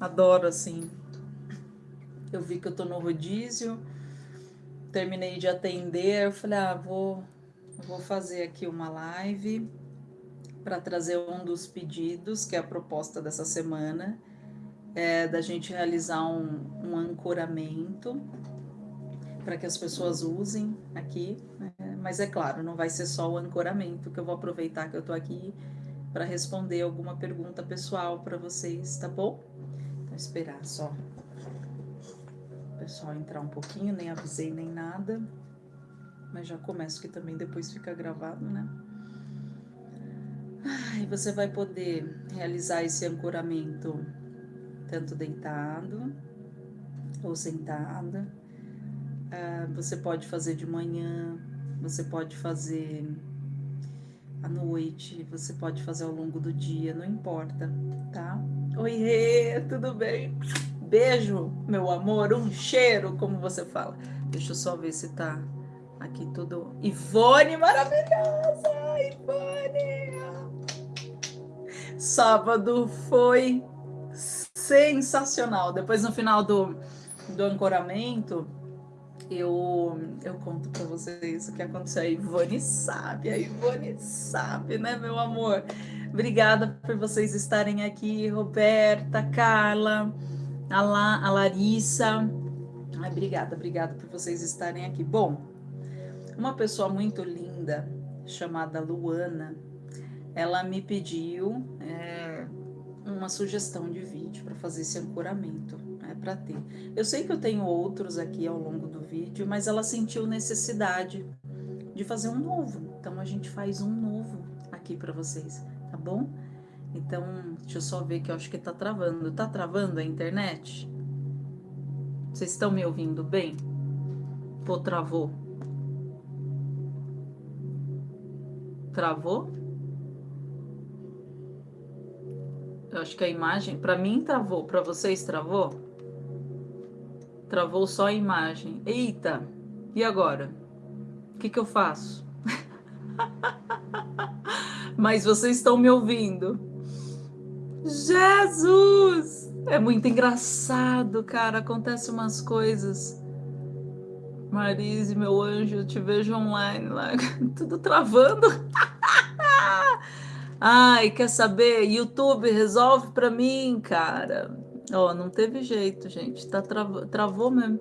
Adoro assim. Eu vi que eu tô no rodízio, terminei de atender, eu falei, ah, vou, vou fazer aqui uma live para trazer um dos pedidos, que é a proposta dessa semana, é da gente realizar um, um ancoramento para que as pessoas usem aqui, né? mas é claro, não vai ser só o ancoramento, que eu vou aproveitar que eu estou aqui para responder alguma pergunta pessoal para vocês, tá bom? Esperar só o pessoal entrar um pouquinho, nem avisei nem nada, mas já começo que também depois fica gravado, né? E você vai poder realizar esse ancoramento tanto deitado ou sentada Uh, você pode fazer de manhã, você pode fazer à noite, você pode fazer ao longo do dia, não importa, tá? Oi, Rê, tudo bem? Beijo, meu amor, um cheiro, como você fala. Deixa eu só ver se tá aqui tudo. Ivone, maravilhosa! Ivone! Sábado foi sensacional. Depois, no final do, do ancoramento, eu, eu conto para vocês o que aconteceu. A Ivone sabe, a Ivone sabe, né, meu amor? Obrigada por vocês estarem aqui, Roberta, Carla, a, La, a Larissa. Ai, obrigada, obrigada por vocês estarem aqui. Bom, uma pessoa muito linda chamada Luana, ela me pediu é, uma sugestão de vídeo para fazer esse ancoramento para ter. Eu sei que eu tenho outros aqui ao longo do vídeo, mas ela sentiu necessidade de fazer um novo. Então a gente faz um novo aqui para vocês, bom? Então, deixa eu só ver que eu acho que tá travando. Tá travando a internet? Vocês estão me ouvindo bem? Ou travou? Travou? Eu acho que a imagem, para mim travou, para vocês travou? Travou só a imagem. Eita, e agora? O que, que eu faço? Mas vocês estão me ouvindo. Jesus! É muito engraçado, cara. Acontece umas coisas. Marise, meu anjo, eu te vejo online lá. Tudo travando. Ai, quer saber? YouTube, resolve pra mim, cara. Ó, não teve jeito, gente. Tá trav... Travou mesmo.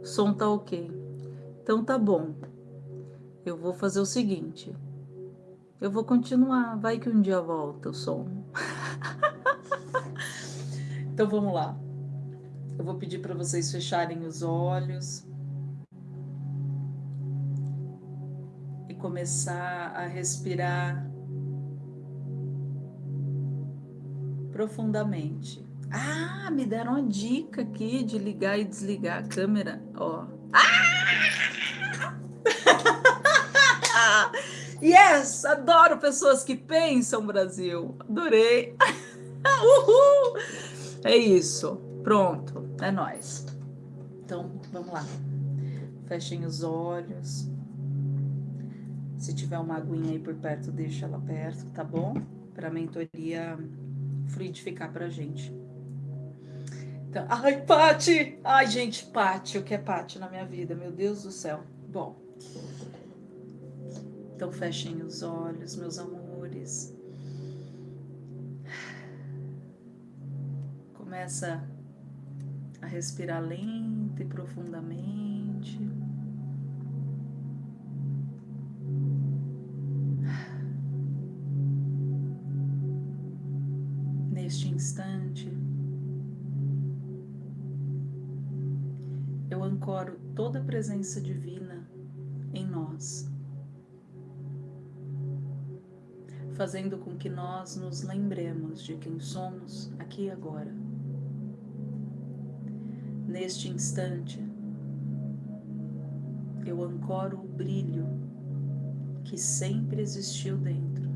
O som tá ok. Então tá bom. Eu vou fazer o seguinte. Eu vou continuar. Vai que um dia volta o som. então vamos lá. Eu vou pedir para vocês fecharem os olhos. E começar a respirar profundamente. Ah, me deram uma dica aqui de ligar e desligar a câmera, ó. Ah! yes, adoro pessoas que pensam, Brasil. Adorei. Uhul! É isso. Pronto, é nós. Então, vamos lá. Fechem os olhos. Se tiver uma aguinha aí por perto, deixa ela perto, tá bom? Para a mentoria fluidificar pra gente. Então, ai, Pati! Ai, gente, Pati, o que é Pati na minha vida? Meu Deus do céu. Bom, então fechem os olhos, meus amores. Começa a respirar lenta e profundamente. Neste instante, ancoro toda a presença divina em nós, fazendo com que nós nos lembremos de quem somos aqui e agora. Neste instante, eu ancoro o brilho que sempre existiu dentro,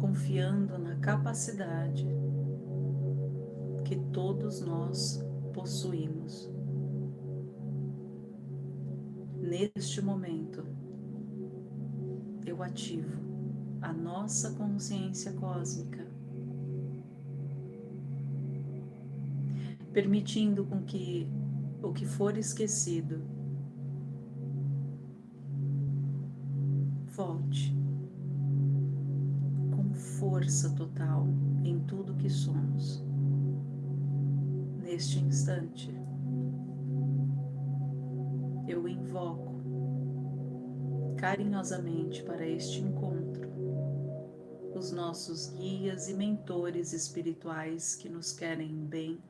confiando na capacidade que todos nós possuímos. Neste momento, teu ativo, a nossa consciência cósmica, permitindo com que o que for esquecido volte com força total em tudo que somos neste instante. Eu invoco carinhosamente para este encontro os nossos guias e mentores espirituais que nos querem bem,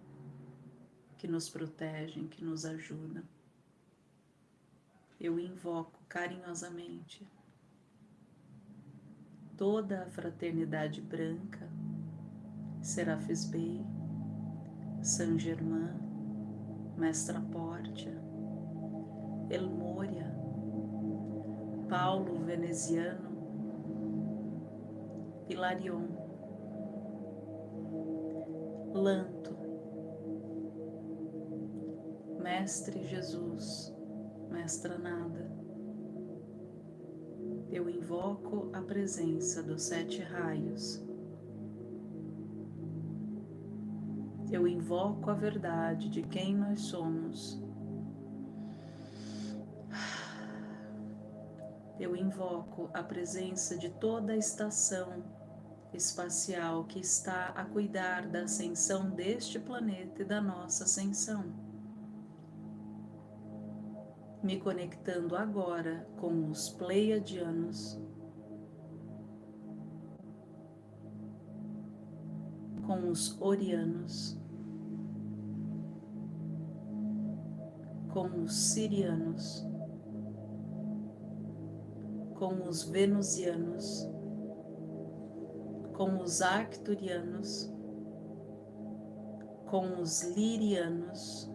que nos protegem, que nos ajudam. Eu invoco carinhosamente toda a fraternidade branca, Serafis Bey, Saint Germain, Mestra Pórtia, Elmória, Paulo Veneziano, Hilarion, Lanto, Mestre Jesus, Mestra Nada. Eu invoco a presença dos sete raios. Eu invoco a verdade de quem nós somos eu invoco a presença de toda a estação espacial que está a cuidar da ascensão deste planeta e da nossa ascensão. Me conectando agora com os Pleiadianos, com os Orianos, com os Sirianos com os venusianos, com os arcturianos, com os lirianos,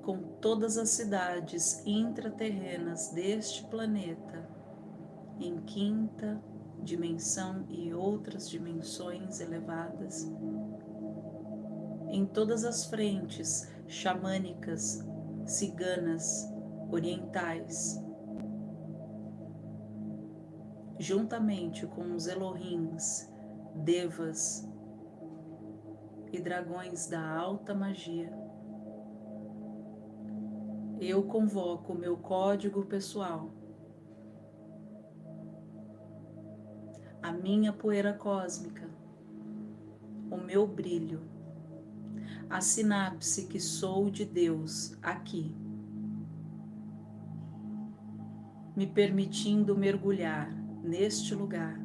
com todas as cidades intraterrenas deste planeta, em quinta dimensão e outras dimensões elevadas, em todas as frentes xamânicas, ciganas, orientais, juntamente com os Elohims, Devas e dragões da alta magia. Eu convoco meu código pessoal, a minha poeira cósmica, o meu brilho, a sinapse que sou de Deus aqui, me permitindo mergulhar neste lugar,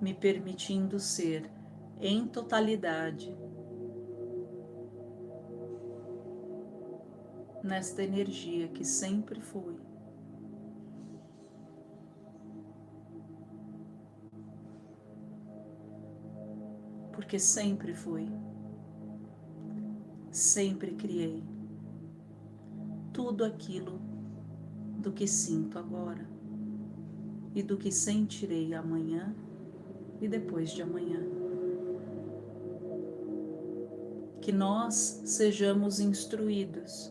me permitindo ser em totalidade nesta energia que sempre fui. Porque sempre fui, sempre criei tudo aquilo do que sinto agora e do que sentirei amanhã e depois de amanhã. Que nós sejamos instruídos,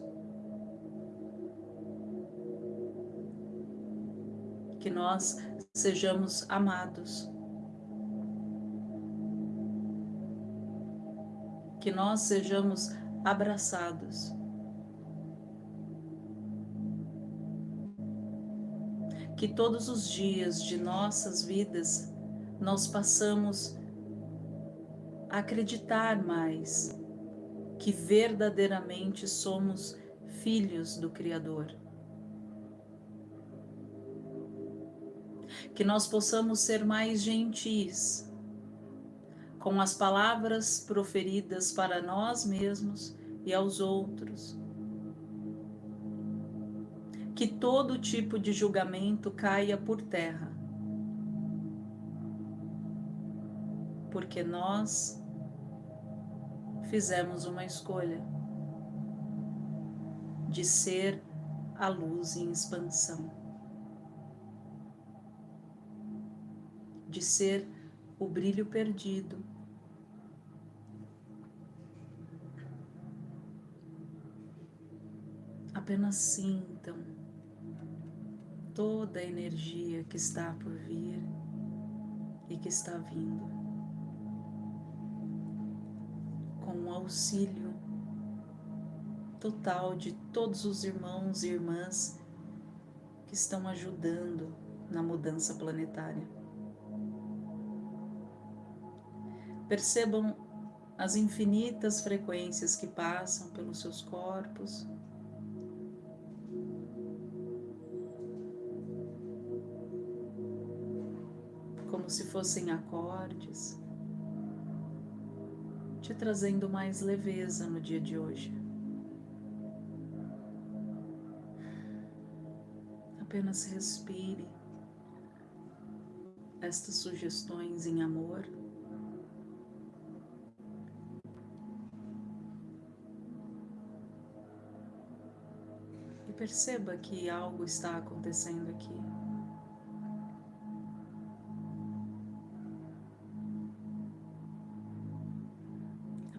que nós sejamos amados, que nós sejamos abraçados. Que todos os dias de nossas vidas nós passamos a acreditar mais que verdadeiramente somos filhos do Criador. Que nós possamos ser mais gentis com as palavras proferidas para nós mesmos e aos outros que todo tipo de julgamento caia por terra. Porque nós fizemos uma escolha de ser a luz em expansão, de ser o brilho perdido. Apenas sintam toda a energia que está por vir e que está vindo. com o auxílio total de todos os irmãos e irmãs que estão ajudando na mudança planetária. Percebam as infinitas frequências que passam pelos seus corpos. Como se fossem acordes, te trazendo mais leveza no dia de hoje. Apenas respire estas sugestões em amor. E perceba que algo está acontecendo aqui.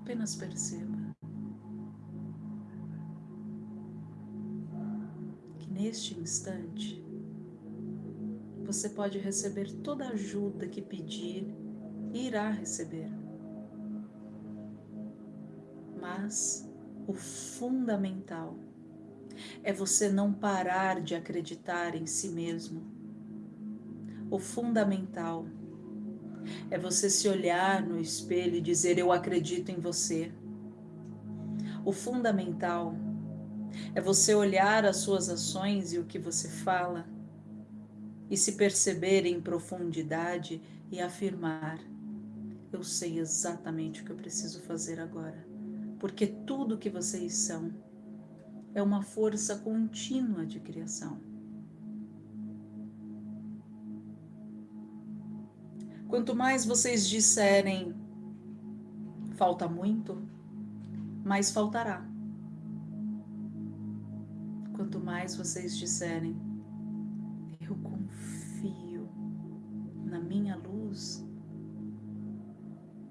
Apenas perceba. neste instante, você pode receber toda a ajuda que pedir e irá receber. Mas o fundamental é você não parar de acreditar em si mesmo. O fundamental é você se olhar no espelho e dizer: Eu acredito em você. O fundamental é você olhar as suas ações e o que você fala e se perceber em profundidade e afirmar: Eu sei exatamente o que eu preciso fazer agora, porque tudo que vocês são é uma força contínua de criação. Quanto mais vocês disserem falta muito, mais faltará. Quanto mais vocês disserem, eu confio na minha luz,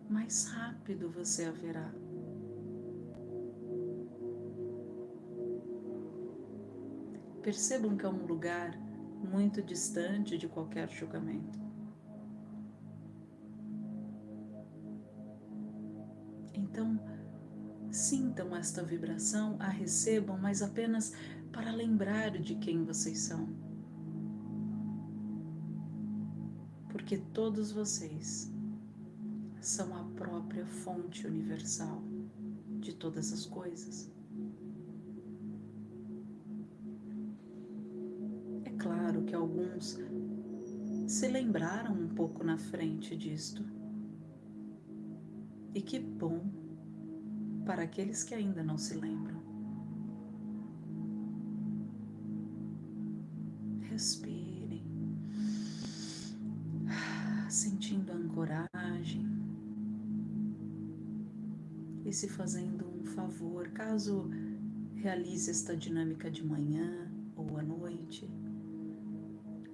mais rápido você haverá. Percebam que é um lugar muito distante de qualquer julgamento. Então, sintam esta vibração, a recebam, mas apenas para lembrar de quem vocês são. Porque todos vocês são a própria fonte universal de todas as coisas. É claro que alguns se lembraram um pouco na frente disto. E que bom para aqueles que ainda não se lembram. respirem, sentindo a ancoragem e se fazendo um favor, caso realize esta dinâmica de manhã ou à noite.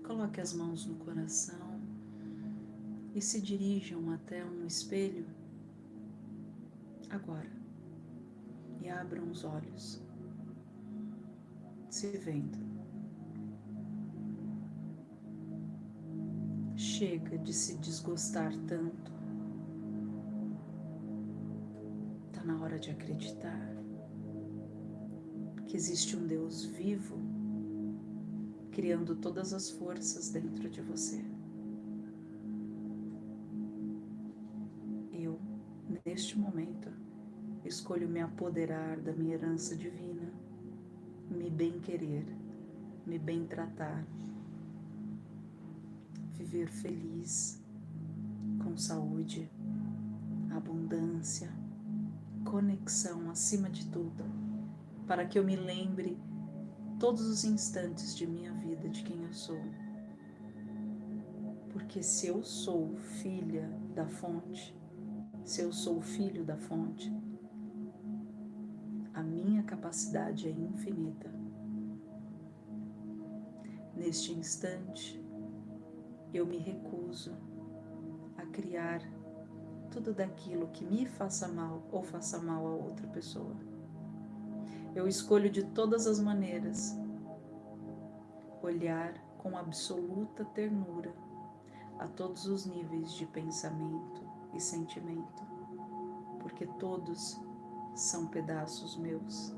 Coloque as mãos no coração e se dirijam até um espelho agora e abram os olhos, se vendo. Chega de se desgostar tanto. Está na hora de acreditar que existe um Deus vivo criando todas as forças dentro de você. Neste momento, escolho me apoderar da minha herança divina, me bem querer, me bem tratar viver feliz, com saúde, abundância, conexão acima de tudo, para que eu me lembre todos os instantes de minha vida de quem eu sou. Porque se eu sou filha da fonte, se eu sou filho da fonte, a minha capacidade é infinita. Neste instante, eu me recuso a criar tudo daquilo que me faça mal ou faça mal a outra pessoa. Eu escolho de todas as maneiras olhar com absoluta ternura a todos os níveis de pensamento e sentimento, porque todos são pedaços meus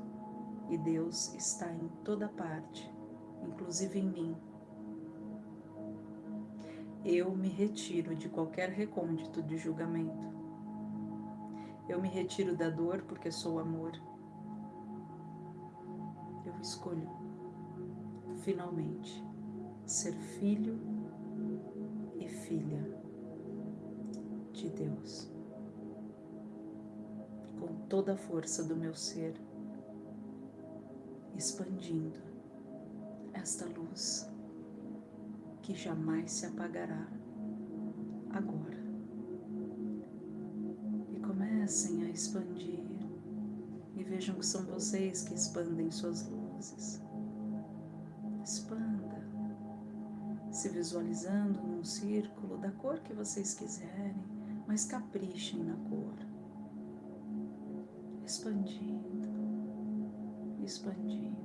e Deus está em toda parte, inclusive em mim. Eu me retiro de qualquer recôndito de julgamento. Eu me retiro da dor porque sou amor. Eu escolho, finalmente, ser filho e filha de Deus. Com toda a força do meu ser, expandindo esta luz que jamais se apagará agora. E comecem a expandir e vejam que são vocês que expandem suas luzes. Expanda, se visualizando num círculo da cor que vocês quiserem, mas caprichem na cor. Expandindo expandindo.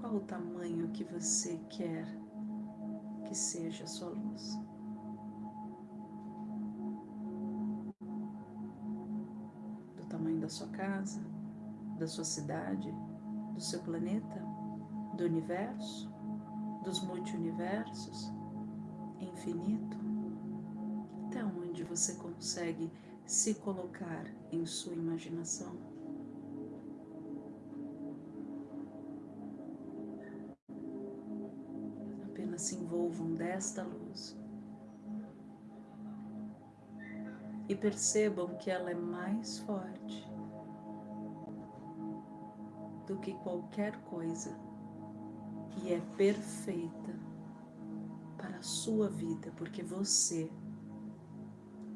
Qual o tamanho que você quer que seja a sua luz? Do tamanho da sua casa, da sua cidade, do seu planeta, do universo, dos multiversos, infinito? Você consegue se colocar em sua imaginação? se envolvam desta luz e percebam que ela é mais forte do que qualquer coisa e é perfeita para a sua vida, porque você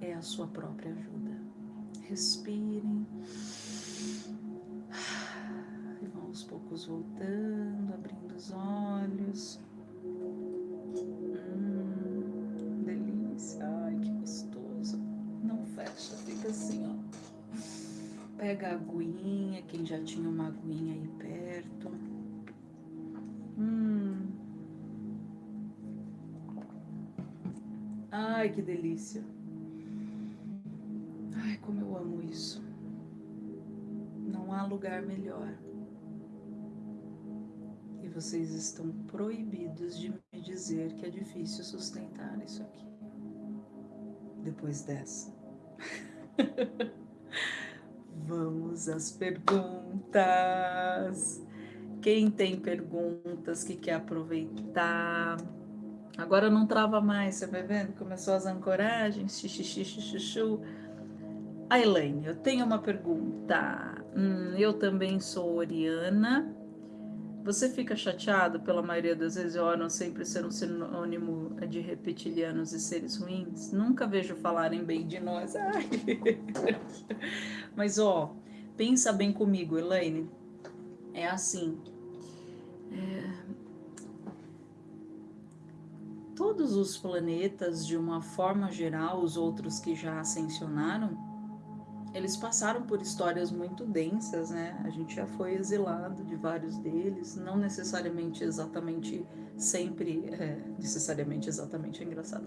é a sua própria ajuda. Respirem. E vão aos poucos voltando, abrindo os olhos. Pega a aguinha, quem já tinha uma aguinha aí perto. Hum. Ai, que delícia. Lugar melhor. E vocês estão proibidos de me dizer que é difícil sustentar isso aqui. Depois dessa. Vamos às perguntas. Quem tem perguntas que quer aproveitar? Agora não trava mais, você vai vendo? Começou as ancoragens, xixi, chuchu. A Elaine, eu tenho uma pergunta. Hum, eu também sou Oriana você fica chateado pela maioria das vezes órgão sempre ser um sinônimo de reptilianos e seres ruins? Nunca vejo falarem bem de nós. Ai. Mas ó, pensa bem comigo, Elaine. É assim. É... Todos os planetas, de uma forma geral, os outros que já ascensionaram, eles passaram por histórias muito densas, né? A gente já foi exilado de vários deles, não necessariamente exatamente sempre, é, necessariamente exatamente é engraçado,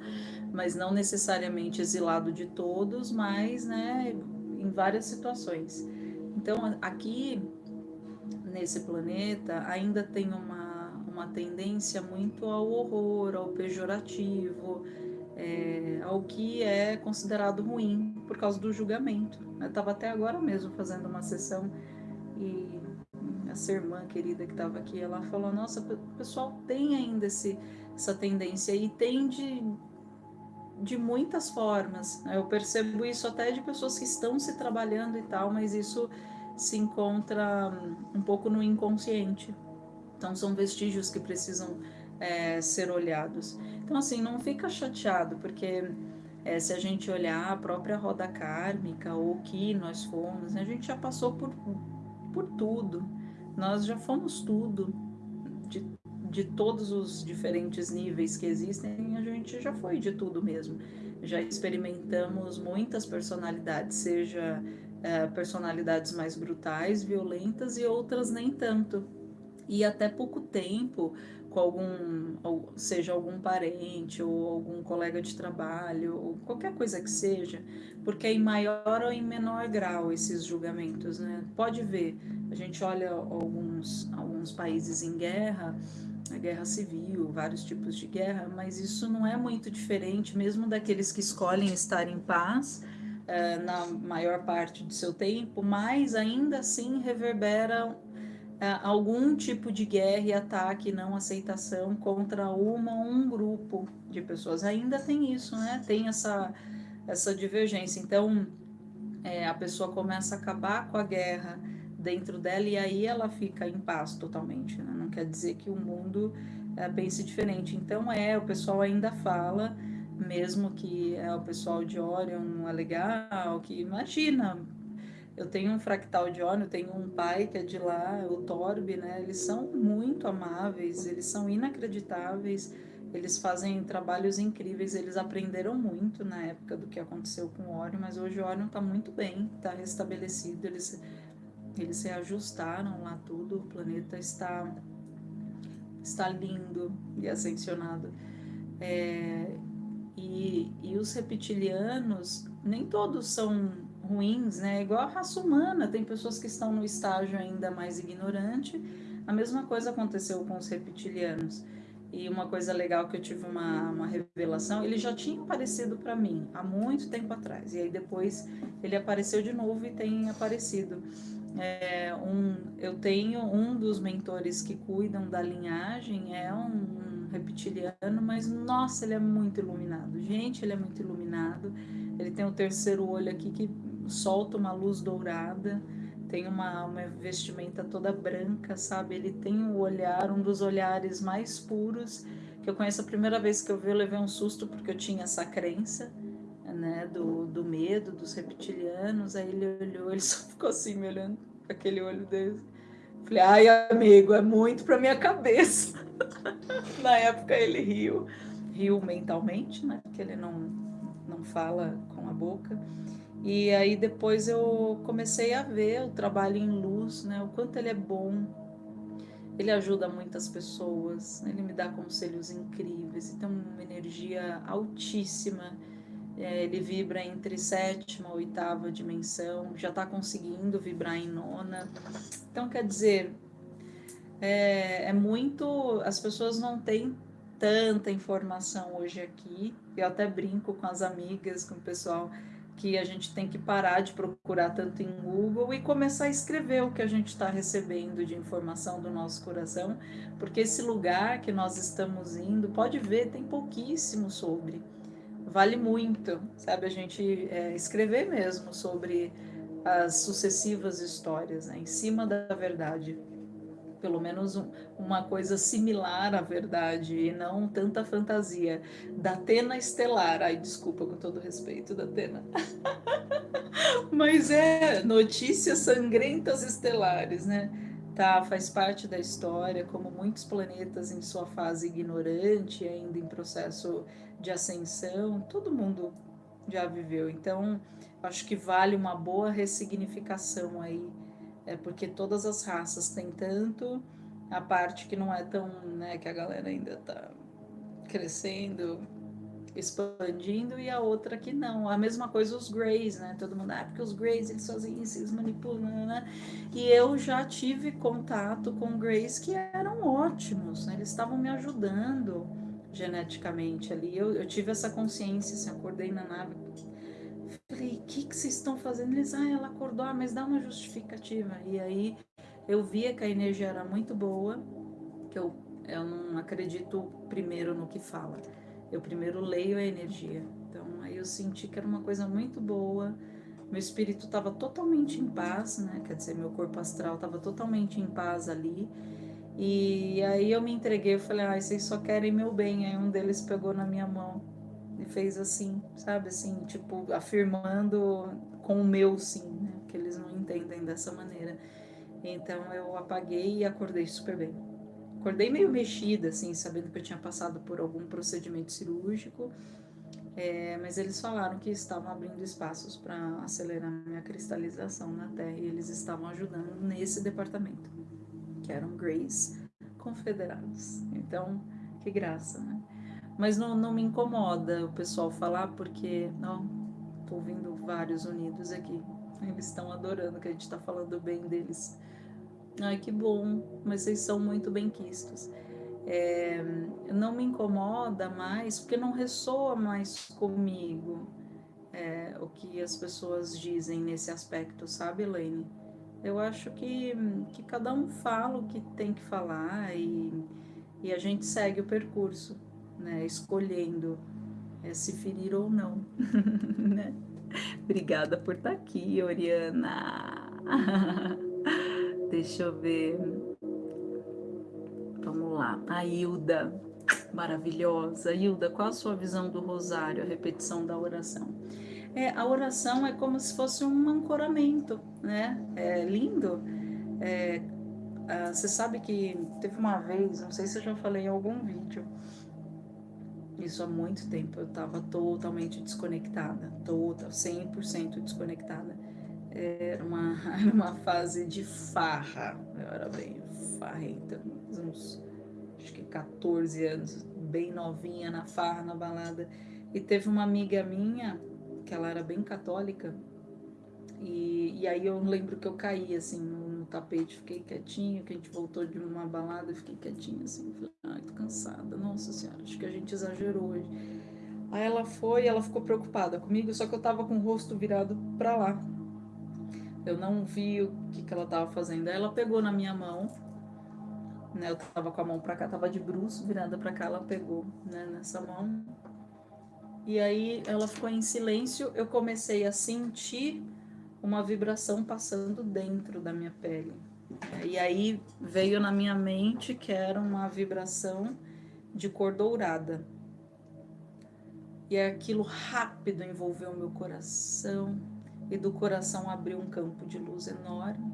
mas não necessariamente exilado de todos, mas, né, em várias situações. Então, aqui nesse planeta ainda tem uma, uma tendência muito ao horror, ao pejorativo, é, ao que é considerado ruim por causa do julgamento. Eu estava até agora mesmo fazendo uma sessão e essa irmã querida que estava aqui, ela falou: Nossa, o pessoal tem ainda esse, essa tendência e tem de, de muitas formas. Eu percebo isso até de pessoas que estão se trabalhando e tal, mas isso se encontra um pouco no inconsciente. Então, são vestígios que precisam é, ser olhados. Então, assim, não fica chateado, porque é, se a gente olhar a própria roda kármica ou o que nós fomos, a gente já passou por, por tudo, nós já fomos tudo, de, de todos os diferentes níveis que existem, a gente já foi de tudo mesmo. Já experimentamos muitas personalidades, seja é, personalidades mais brutais, violentas e outras nem tanto. E até pouco tempo, com algum, seja algum parente ou algum colega de trabalho, ou qualquer coisa que seja, porque é em maior ou em menor grau esses julgamentos, né? Pode ver, a gente olha alguns, alguns países em guerra, a guerra civil, vários tipos de guerra, mas isso não é muito diferente, mesmo daqueles que escolhem estar em paz, eh, na maior parte do seu tempo, mas ainda assim reverbera algum tipo de guerra e ataque, não aceitação contra uma ou um grupo de pessoas. Ainda tem isso, né? Tem essa, essa divergência. Então, é, a pessoa começa a acabar com a guerra dentro dela e aí ela fica em paz totalmente. Né? Não quer dizer que o mundo é, pense diferente. Então, é, o pessoal ainda fala, mesmo que é, o pessoal de Orion não é legal, que imagina eu tenho um fractal de óleo, tenho um pai que é de lá, o Torbe, né? Eles são muito amáveis, eles são inacreditáveis, eles fazem trabalhos incríveis, eles aprenderam muito na época do que aconteceu com o Orion, mas hoje o Orion está muito bem, está restabelecido, eles, eles se ajustaram lá tudo, o planeta está, está lindo e ascensionado. É, e, e os reptilianos, nem todos são ruins, né? Igual a raça humana, tem pessoas que estão no estágio ainda mais ignorante. A mesma coisa aconteceu com os reptilianos. E uma coisa legal que eu tive uma, uma revelação, ele já tinha aparecido para mim há muito tempo atrás. E aí depois ele apareceu de novo e tem aparecido. É, um, eu tenho um dos mentores que cuidam da linhagem, é um, um reptiliano, mas nossa, ele é muito iluminado. Gente, ele é muito iluminado. Ele tem o terceiro olho aqui que solta uma luz dourada, tem uma, uma vestimenta toda branca, sabe? Ele tem um olhar, um dos olhares mais puros que eu conheço. A primeira vez que eu vi, eu levei um susto porque eu tinha essa crença, né? Do, do medo dos reptilianos. Aí ele olhou, ele só ficou assim me olhando com aquele olho dele. Falei, ai, amigo, é muito para minha cabeça. Na época ele riu, riu mentalmente, né? Porque ele não, não fala com a boca. E aí depois eu comecei a ver o trabalho em luz, né? O quanto ele é bom. Ele ajuda muitas pessoas, ele me dá conselhos incríveis, ele tem uma energia altíssima. É, ele vibra entre sétima e oitava dimensão, já está conseguindo vibrar em nona. Então, quer dizer, é, é muito. As pessoas não têm tanta informação hoje aqui. Eu até brinco com as amigas, com o pessoal que a gente tem que parar de procurar tanto em Google e começar a escrever o que a gente está recebendo de informação do nosso coração, porque esse lugar que nós estamos indo, pode ver, tem pouquíssimo sobre. Vale muito, sabe, a gente é, escrever mesmo sobre as sucessivas histórias, né, em cima da verdade pelo menos um, uma coisa similar à verdade e não tanta fantasia. Da Atena Estelar, ai, desculpa com todo respeito da Atena. Mas é notícias sangrentas estelares, né? Tá, faz parte da história, como muitos planetas em sua fase ignorante, ainda em processo de ascensão, todo mundo já viveu. Então, acho que vale uma boa ressignificação aí é porque todas as raças têm tanto a parte que não é tão, né, que a galera ainda tá crescendo, expandindo, e a outra que não. A mesma coisa os Greys, né? Todo mundo, ah, porque os Greys, eles isso, eles manipulam, né, né? E eu já tive contato com Greys que eram ótimos, né? Eles estavam me ajudando geneticamente ali. Eu, eu tive essa consciência, assim, acordei na nave, Falei, o que, que vocês estão fazendo? Eles, ah, ela acordou, ah, mas dá uma justificativa. E aí eu via que a energia era muito boa, que eu, eu não acredito primeiro no que fala. Eu primeiro leio a energia. Então aí eu senti que era uma coisa muito boa. Meu espírito estava totalmente em paz, né? Quer dizer, meu corpo astral estava totalmente em paz ali. E aí eu me entreguei, eu falei, ah, vocês só querem meu bem. Aí um deles pegou na minha mão e fez assim, sabe, assim, tipo, afirmando com o meu sim, né? Que eles não entendem dessa maneira. Então eu apaguei e acordei super bem. Acordei meio mexida, assim, sabendo que eu tinha passado por algum procedimento cirúrgico, é, mas eles falaram que estavam abrindo espaços para acelerar minha cristalização na Terra e eles estavam ajudando nesse departamento, que era um Grace confederados. Então, que graça, né? Mas não, não me incomoda o pessoal falar, porque, ó, tô ouvindo vários unidos aqui. Eles estão adorando que a gente está falando bem deles. Ai, que bom, mas vocês são muito bem-quistos. É, não me incomoda mais, porque não ressoa mais comigo é, o que as pessoas dizem nesse aspecto, sabe, Elaine? Eu acho que, que cada um fala o que tem que falar e, e a gente segue o percurso, né? Escolhendo é, se ferir ou não, né? Obrigada por estar aqui, Oriana. Deixa eu ver. Vamos lá. A Hilda, maravilhosa. Hilda, qual a sua visão do rosário, a repetição da oração? É, a oração é como se fosse um ancoramento, né? É lindo. É, ah, você sabe que teve uma vez, não sei se eu já falei em algum vídeo, isso há muito tempo, eu estava totalmente desconectada, total, 100% desconectada. Era uma, era uma fase de farra, eu era bem farrenta, uns acho que 14 anos, bem novinha na farra, na balada. E teve uma amiga minha, que ela era bem católica, e, e aí eu lembro que eu caí assim no, tapete, fiquei quietinho, que a gente voltou de uma balada, fiquei quietinha assim, falei, ai, tô cansada, nossa senhora, acho que a gente exagerou hoje. Aí ela foi, ela ficou preocupada comigo, só que eu tava com o rosto virado para lá. Eu não vi o que, que ela tava fazendo. Aí ela pegou na minha mão, né? Eu tava com a mão para cá, tava de bruço virada para cá, ela pegou, né, nessa mão. E aí ela ficou em silêncio, eu comecei a sentir uma vibração passando dentro da minha pele. E aí veio na minha mente que era uma vibração de cor dourada. E aquilo rápido envolveu meu coração, e do coração abriu um campo de luz enorme.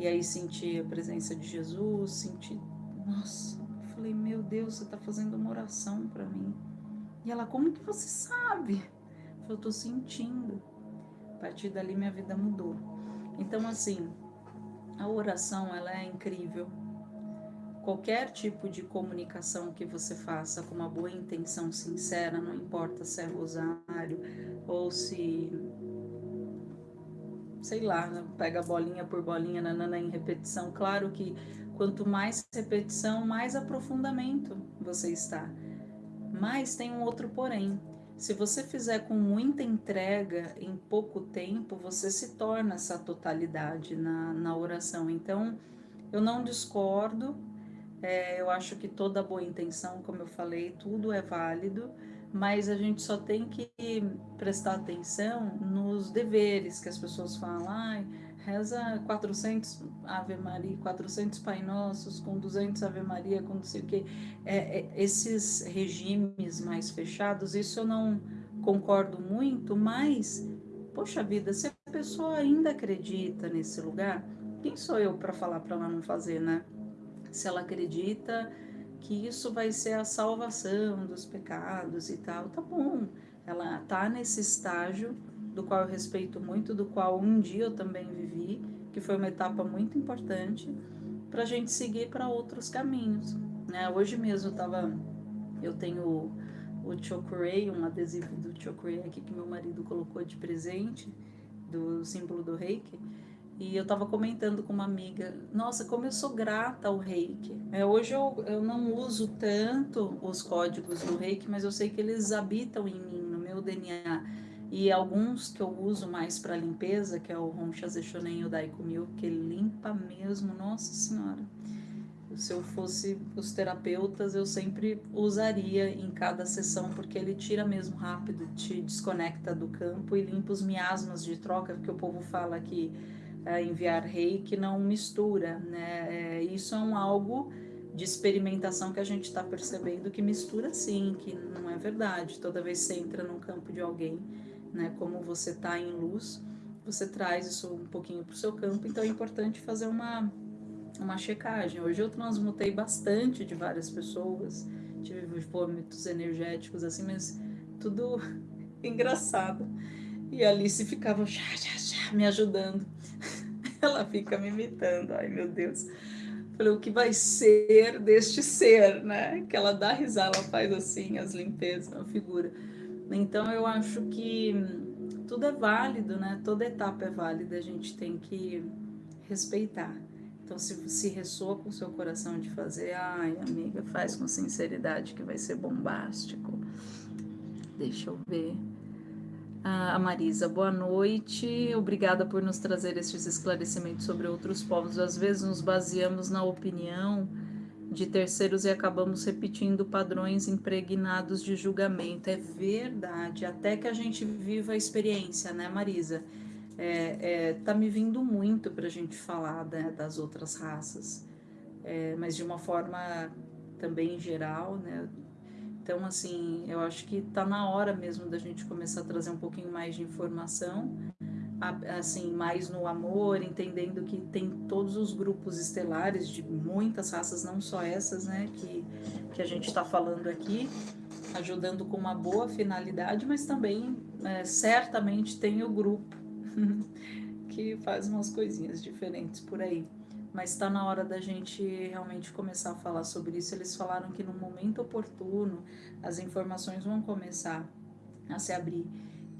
E aí senti a presença de Jesus, senti, nossa, eu falei, meu Deus, você está fazendo uma oração para mim. E ela, como que você sabe? Eu estou sentindo partir dali minha vida mudou. Então, assim, a oração ela é incrível. Qualquer tipo de comunicação que você faça com uma boa intenção sincera, não importa se é rosário ou se sei lá, pega bolinha por bolinha nanana, em repetição. Claro que quanto mais repetição, mais aprofundamento você está. Mas tem um outro porém. Se você fizer com muita entrega em pouco tempo, você se torna essa totalidade na, na oração. Então, eu não discordo, é, eu acho que toda boa intenção, como eu falei, tudo é válido, mas a gente só tem que prestar atenção nos deveres que as pessoas falam. Ai, reza 400 Ave Maria, 400 Pai Nossos, com 200 Ave Maria, com não sei o quê. É, é, esses regimes mais fechados, isso eu não concordo muito, mas, poxa vida, se a pessoa ainda acredita nesse lugar, quem sou eu para falar para ela não fazer, né? Se ela acredita que isso vai ser a salvação dos pecados e tal, tá bom. Ela tá nesse estágio do qual eu respeito muito, do qual um dia eu também vivi, que foi uma etapa muito importante para a gente seguir para outros caminhos. Né? Hoje mesmo eu tava, eu tenho o Chokurei, um adesivo do Chokurei aqui que meu marido colocou de presente, do símbolo do reiki, e eu estava comentando com uma amiga, nossa, como eu sou grata ao reiki. É, hoje eu, eu não uso tanto os códigos do reiki, mas eu sei que eles habitam em mim, no meu DNA e alguns que eu uso mais para limpeza, que é o Honcha Zechonen o Daikumil, que limpa mesmo, nossa senhora. Se eu fosse os terapeutas, eu sempre usaria em cada sessão, porque ele tira mesmo rápido, te desconecta do campo e limpa os miasmas de troca, porque o povo fala que é, enviar reiki não mistura, né? É, isso é um algo de experimentação que a gente está percebendo que mistura sim, que não é verdade. Toda vez que você entra num campo de alguém, né? Como você está em luz, você traz isso um pouquinho para o seu campo, então é importante fazer uma, uma checagem. Hoje eu transmutei bastante de várias pessoas, tive vômitos energéticos assim, mas tudo engraçado. E a Alice ficava já, já, já, me ajudando. Ela fica me imitando, ai meu Deus. Falei, o que vai ser deste ser, né? Que ela dá risada, ela faz assim, as limpezas, a figura. Então eu acho que tudo é válido, né? Toda etapa é válida, a gente tem que respeitar. Então, se, se ressoa com o seu coração de fazer, ai, amiga, faz com sinceridade que vai ser bombástico. Deixa eu ver. Ah, a Marisa, boa noite. Obrigada por nos trazer estes esclarecimentos sobre outros povos. Às vezes nos baseamos na opinião de terceiros e acabamos repetindo padrões impregnados de julgamento. É verdade, até que a gente viva a experiência, né, Marisa? É, é, tá me vindo muito para a gente falar né, das outras raças, é, mas de uma forma também geral, né? Então, assim, eu acho que está na hora mesmo da gente começar a trazer um pouquinho mais de informação, assim, mais no amor, entendendo que tem todos os grupos estelares de muitas raças, não só essas, né, que, que a gente está falando aqui, ajudando com uma boa finalidade, mas também, é, certamente, tem o grupo que faz umas coisinhas diferentes por aí mas está na hora da gente realmente começar a falar sobre isso. Eles falaram que no momento oportuno as informações vão começar a se abrir,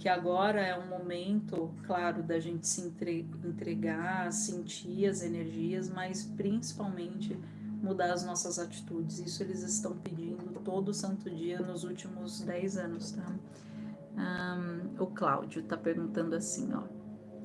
que agora é um momento, claro, da gente se entregar, sentir as energias, mas principalmente mudar as nossas atitudes. Isso eles estão pedindo todo santo dia nos últimos 10 anos, tá? Um, o Cláudio está perguntando assim, ó.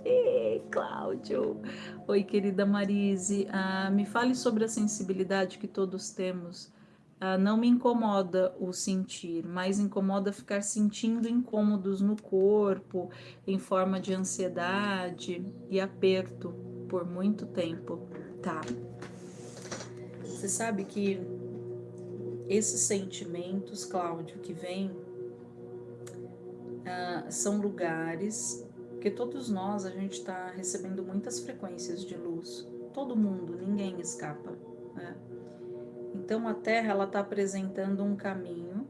Ei, Cláudio! Oi, querida Marise. Ah, me fale sobre a sensibilidade que todos temos. Ah, não me incomoda o sentir, mas incomoda ficar sentindo incômodos no corpo, em forma de ansiedade e aperto por muito tempo. Tá. Você sabe que esses sentimentos, Cláudio, que vêm, ah, são lugares porque todos nós, a gente está recebendo muitas frequências de luz. Todo mundo, ninguém escapa. Né? Então a Terra ela está apresentando um caminho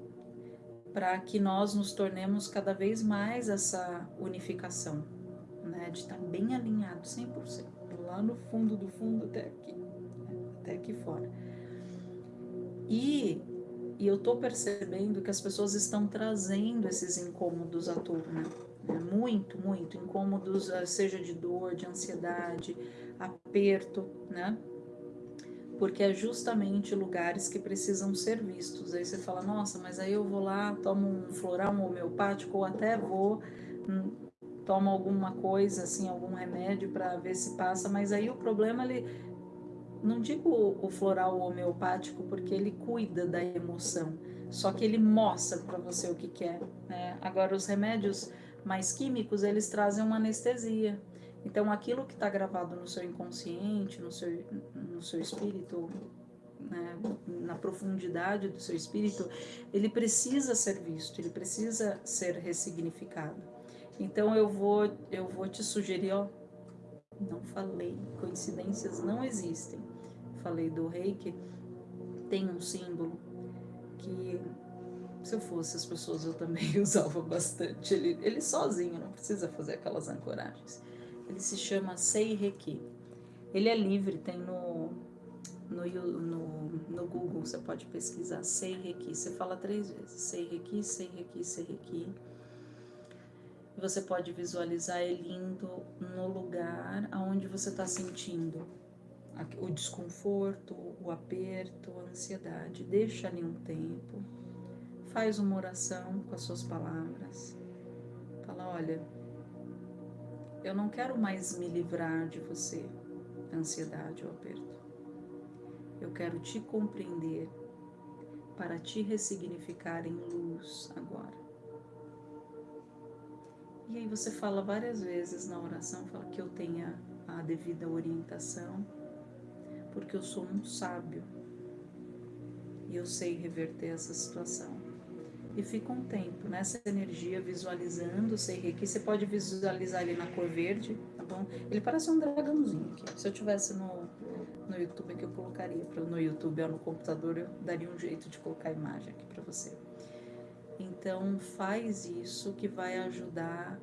para que nós nos tornemos cada vez mais essa unificação, né? de estar tá bem alinhado 100%, lá no fundo do fundo até aqui, né? até aqui fora. E, e eu estou percebendo que as pessoas estão trazendo esses incômodos à tona muito, muito incômodos, eh, seja de dor, de ansiedade, aperto, né? Porque é justamente lugares que precisam ser vistos. Aí você fala, nossa, mas aí eu vou lá, tomo um floral homeopático, ou até vou, hum, tomo alguma coisa, assim, algum remédio para ver se passa, mas aí o problema, ele, não digo o floral homeopático, porque ele cuida da emoção, só que ele mostra para você o que quer. É, né? Agora, os remédios mais químicos, eles trazem uma anestesia. Então, aquilo que está gravado no seu inconsciente, no seu, no seu espírito, né, na profundidade do seu espírito, ele precisa ser visto, ele precisa ser ressignificado. Então, eu vou, eu vou te sugerir, ó, não falei, coincidências não existem. Falei do reiki, tem um símbolo que se eu fosse as pessoas, eu também usava bastante. Ele, ele sozinho, não precisa fazer aquelas ancoragens. Ele se chama Seireki. Ele é livre, tem no, no, no, no Google, você pode pesquisar Seireki. Você fala três vezes: Seireki, Seireki, Seireki. Você pode visualizar ele indo no lugar aonde você está sentindo o desconforto, o aperto, a ansiedade. Deixa ali um tempo faz uma oração com as suas palavras. Fala: Olha, eu não quero mais me livrar de você, ansiedade ou aperto. Eu quero te compreender para te ressignificar em luz agora. E aí você fala várias vezes na oração, fala que eu tenha a devida orientação, porque eu sou um sábio e eu sei reverter essa situação e fica um tempo nessa energia visualizando o Sei Reiki. Você pode visualizar ele na cor verde, tá bom? Ele parece um dragãozinho aqui. Se eu tivesse no, no YouTube aqui, eu colocaria. No YouTube ou no computador, eu daria um jeito de colocar a imagem aqui para você. Então, faz isso que vai ajudar,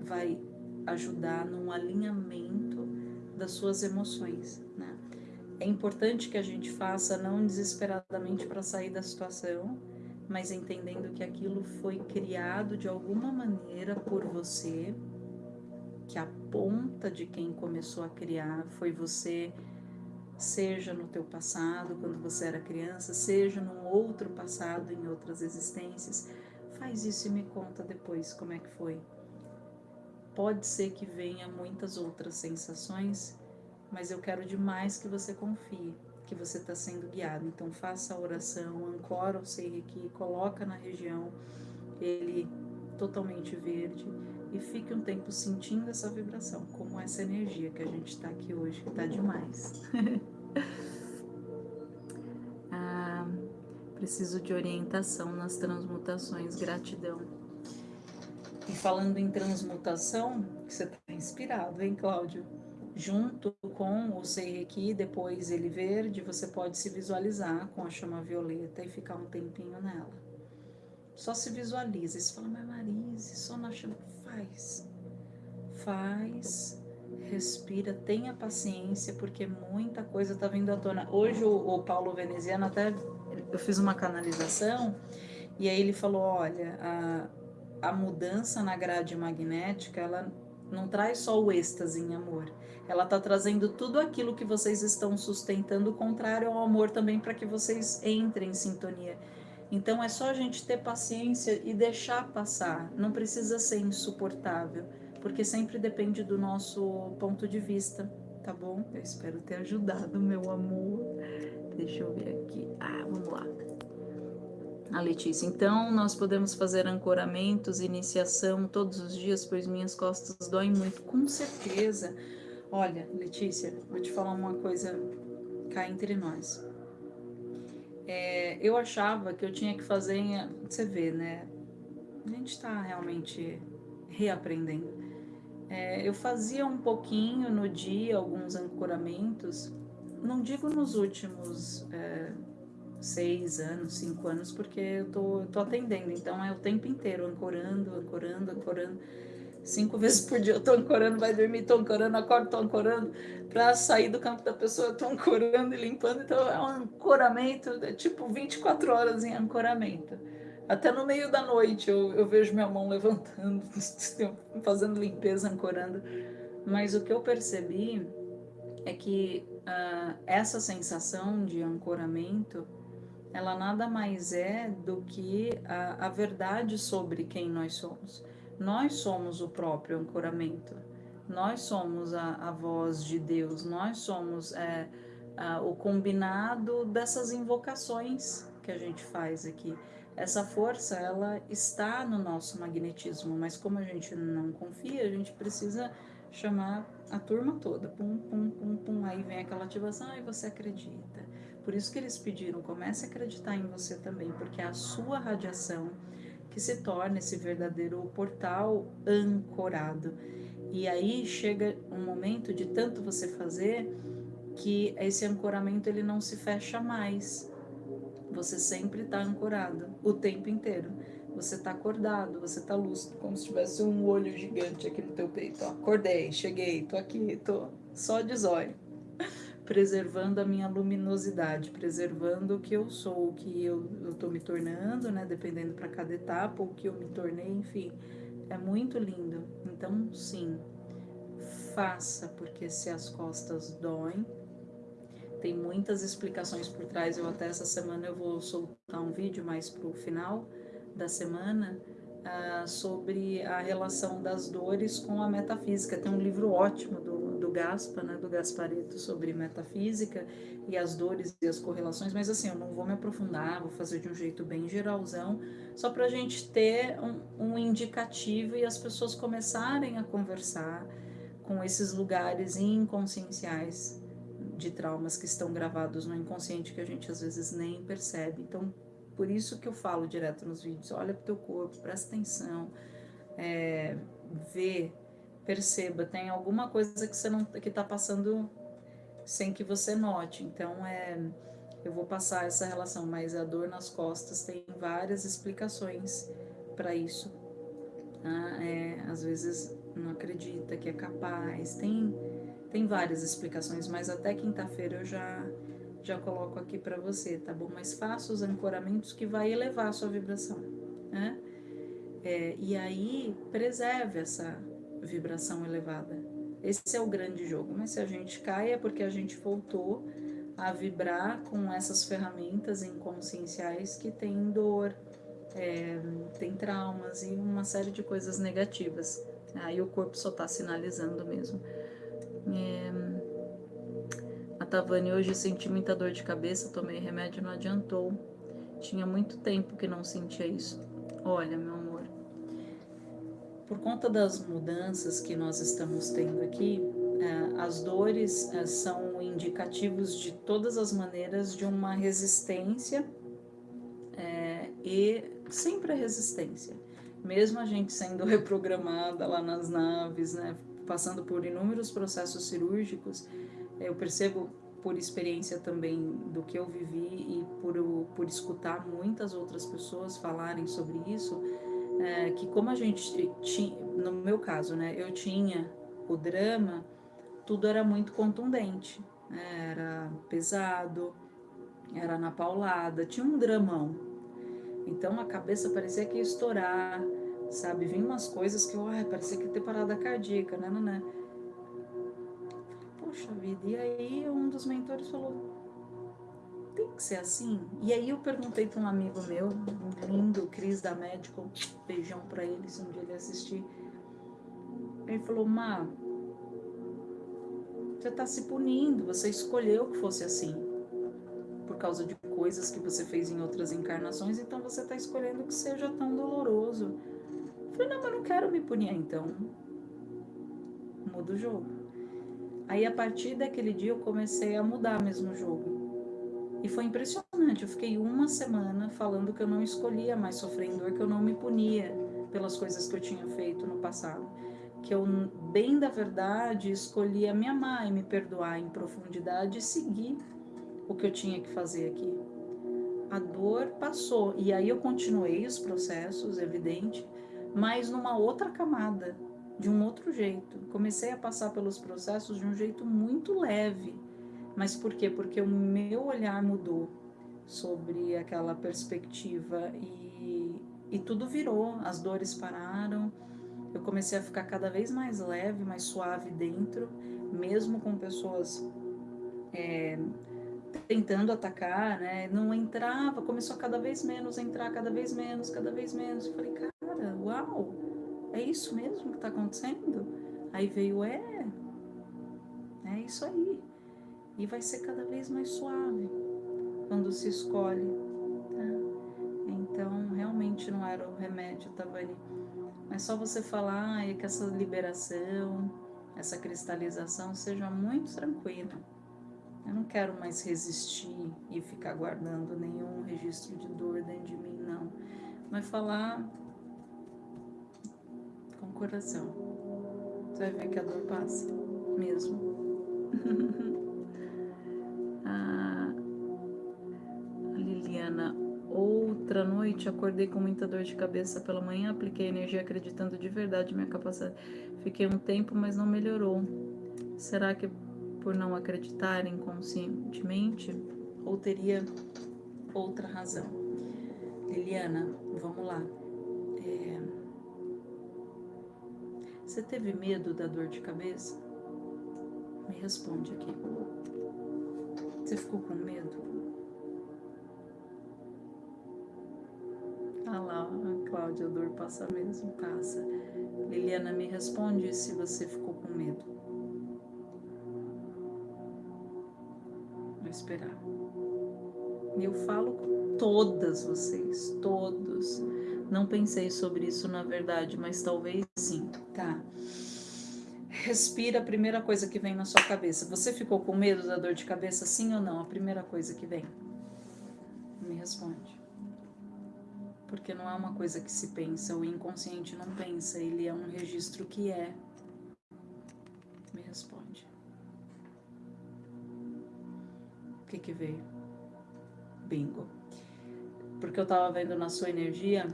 vai ajudar num alinhamento das suas emoções, né? é importante que a gente faça não desesperadamente para sair da situação, mas entendendo que aquilo foi criado de alguma maneira por você, que a ponta de quem começou a criar foi você, seja no teu passado, quando você era criança, seja num outro passado, em outras existências. Faz isso e me conta depois como é que foi. Pode ser que venha muitas outras sensações, mas eu quero demais que você confie que você está sendo guiado. Então faça a oração, ancora o Seiriki, coloca na região ele totalmente verde e fique um tempo sentindo essa vibração, como essa energia que a gente está aqui hoje, que está demais. ah, preciso de orientação nas transmutações, gratidão. E falando em transmutação, você está inspirado, hein, Cláudio? Junto com o Seireki, depois ele verde, você pode se visualizar com a chama violeta e ficar um tempinho nela. Só se visualiza. Você fala, mas Marise, só na chama. Faz. Faz. Respira, tenha paciência, porque muita coisa está vindo à tona. Hoje o, o Paulo Veneziano até eu fiz uma canalização e aí ele falou, olha, a, a mudança na grade magnética, ela não traz só o êxtase em amor, ela está trazendo tudo aquilo que vocês estão sustentando, contrário ao amor também, para que vocês entrem em sintonia. Então é só a gente ter paciência e deixar passar. Não precisa ser insuportável, porque sempre depende do nosso ponto de vista, tá bom? Eu espero ter ajudado, meu amor. Deixa eu ver aqui. Ah, vamos lá. A Letícia, então nós podemos fazer ancoramentos, iniciação todos os dias, pois minhas costas doem muito. Com certeza. Olha, Letícia, vou te falar uma coisa cá entre nós. É, eu achava que eu tinha que fazer, você vê, né? A gente está realmente reaprendendo. É, eu fazia um pouquinho no dia, alguns ancoramentos, não digo nos últimos é, seis anos, cinco anos, porque eu tô, tô atendendo, então é o tempo inteiro, ancorando, ancorando, ancorando cinco vezes por dia eu tô ancorando, vai dormir, tô ancorando, acordo, tô ancorando, para sair do campo da pessoa, eu tô ancorando e limpando, então é um ancoramento, é tipo 24 horas em ancoramento. Até no meio da noite eu, eu vejo minha mão levantando, fazendo limpeza, ancorando. Mas o que eu percebi é que uh, essa sensação de ancoramento, ela nada mais é do que a, a verdade sobre quem nós somos. Nós somos o próprio ancoramento, nós somos a, a voz de Deus, nós somos é, a, o combinado dessas invocações que a gente faz aqui. Essa força, ela está no nosso magnetismo, mas como a gente não confia, a gente precisa chamar a turma toda. Pum, pum, pum, pum. Aí vem aquela ativação, e você acredita. Por isso que eles pediram, comece a acreditar em você também, porque a sua radiação que se torna esse verdadeiro portal ancorado. E aí chega um momento de tanto você fazer que esse ancoramento ele não se fecha mais. Você sempre está ancorado o tempo inteiro. Você está acordado, você está lúcido, como se tivesse um olho gigante aqui no teu peito. Ó, acordei, cheguei, tô aqui, tô só de zóio preservando a minha luminosidade, preservando o que eu sou, o que eu estou me tornando, né? Dependendo para cada etapa, o que eu me tornei, enfim. É muito lindo. Então, sim, faça, porque se as costas doem, tem muitas explicações por trás. Eu até essa semana eu vou soltar um vídeo mais para o final da semana uh, sobre a relação das dores com a metafísica. Tem um livro ótimo do Gaspa, né, do Gaspareto, sobre metafísica e as dores e as correlações, mas assim, eu não vou me aprofundar, vou fazer de um jeito bem geralzão, só para a gente ter um, um indicativo e as pessoas começarem a conversar com esses lugares inconscienciais de traumas que estão gravados no inconsciente que a gente às vezes nem percebe. Então, por isso que eu falo direto nos vídeos, olha para o teu corpo, presta atenção, é, vê perceba, tem alguma coisa que você não que está passando sem que você note. Então é eu vou passar essa relação, mas a dor nas costas tem várias explicações para isso. Ah, é, às vezes não acredita que é capaz, tem Tem várias explicações, mas até quinta-feira eu já já coloco aqui para você, tá bom? Mas faça os ancoramentos que vai elevar a sua vibração, né? É, e aí preserve essa vibração elevada. Esse é o grande jogo. Mas se a gente cai é porque a gente voltou a vibrar com essas ferramentas inconscienciais que tem dor, é, tem traumas e uma série de coisas negativas. Aí o corpo só está sinalizando mesmo. É, a Tavani hoje senti muita dor de cabeça, tomei remédio não adiantou. Tinha muito tempo que não sentia isso. Olha, meu amor, por conta das mudanças que nós estamos tendo aqui, é, as dores é, são indicativos de todas as maneiras de uma resistência é, e sempre a resistência. Mesmo a gente sendo reprogramada lá nas naves, né, passando por inúmeros processos cirúrgicos, eu percebo por experiência também do que eu vivi e por, por escutar muitas outras pessoas falarem sobre isso, é, que como a gente tinha, no meu caso, né, eu tinha o drama, tudo era muito contundente, né, era pesado, era na paulada, tinha um dramão. Então a cabeça parecia que ia estourar, sabe? Vinha umas coisas que, ai, parecia que ia ter parada cardíaca, né, né, né? Poxa vida, e aí um dos mentores falou, tem que ser assim? E aí eu perguntei para um amigo meu, um lindo, Cris da Medical, beijão para ele se um dia ele assistir. Ele falou, Má, você está se punindo, você escolheu que fosse assim. Por causa de coisas que você fez em outras encarnações, então você está escolhendo que seja tão doloroso. Eu falei, não, mas não quero me punir, então muda o jogo. Aí a partir daquele dia eu comecei a mudar mesmo o jogo. E foi impressionante. Eu fiquei uma semana falando que eu não escolhia mais sofrer dor, que eu não me punia pelas coisas que eu tinha feito no passado. Que eu, bem da verdade, escolhia me amar e me perdoar em profundidade e seguir o que eu tinha que fazer aqui. A dor passou. E aí eu continuei os processos, evidente, mas numa outra camada, de um outro jeito. Comecei a passar pelos processos de um jeito muito leve mas por quê? Porque o meu olhar mudou sobre aquela perspectiva e, e tudo virou, as dores pararam, eu comecei a ficar cada vez mais leve, mais suave dentro, mesmo com pessoas é, tentando atacar, né? Não entrava, começou a cada vez menos entrar, cada vez menos, cada vez menos. Eu falei, cara, uau, é isso mesmo que está acontecendo? Aí veio, é, é isso aí e vai ser cada vez mais suave quando se escolhe. Tá? Então, realmente não era o remédio, Tabani. Mas só você falar e que essa liberação, essa cristalização seja muito tranquila. Eu não quero mais resistir e ficar guardando nenhum registro de dor dentro de mim, não. Mas falar com o coração. Você vai ver que a dor passa, mesmo. Outra noite, acordei com muita dor de cabeça pela manhã, apliquei energia acreditando de verdade minha capacidade. Fiquei um tempo, mas não melhorou. Será que por não acreditar inconscientemente? Ou teria outra razão? Liliana, vamos lá. É... Você teve medo da dor de cabeça? Me responde aqui. Você ficou com medo? Ah lá, a Cláudia, a dor passa mesmo, passa. Liliana, me responde se você ficou com medo. Vou esperar. Eu falo com todas vocês, todos. Não pensei sobre isso na verdade, mas talvez sim. Tá. Respira a primeira coisa que vem na sua cabeça. Você ficou com medo da dor de cabeça, sim ou não? A primeira coisa que vem. Me responde porque não é uma coisa que se pensa, o inconsciente não pensa, ele é um registro que é. Me responde. O que que veio? Bingo. Porque eu tava vendo na sua energia,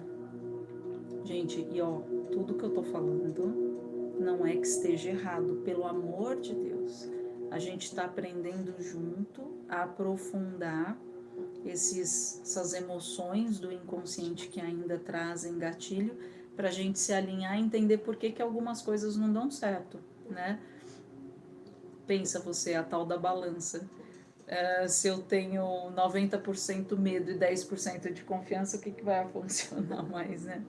gente, e ó, tudo que eu tô falando não é que esteja errado, pelo amor de Deus. A gente está aprendendo junto a aprofundar esses, essas emoções do inconsciente que ainda trazem gatilho, para a gente se alinhar e entender por que, que algumas coisas não dão certo, né? Pensa você, a tal da balança. Uh, se eu tenho 90% medo e 10% de confiança, o que, que vai funcionar mais, né?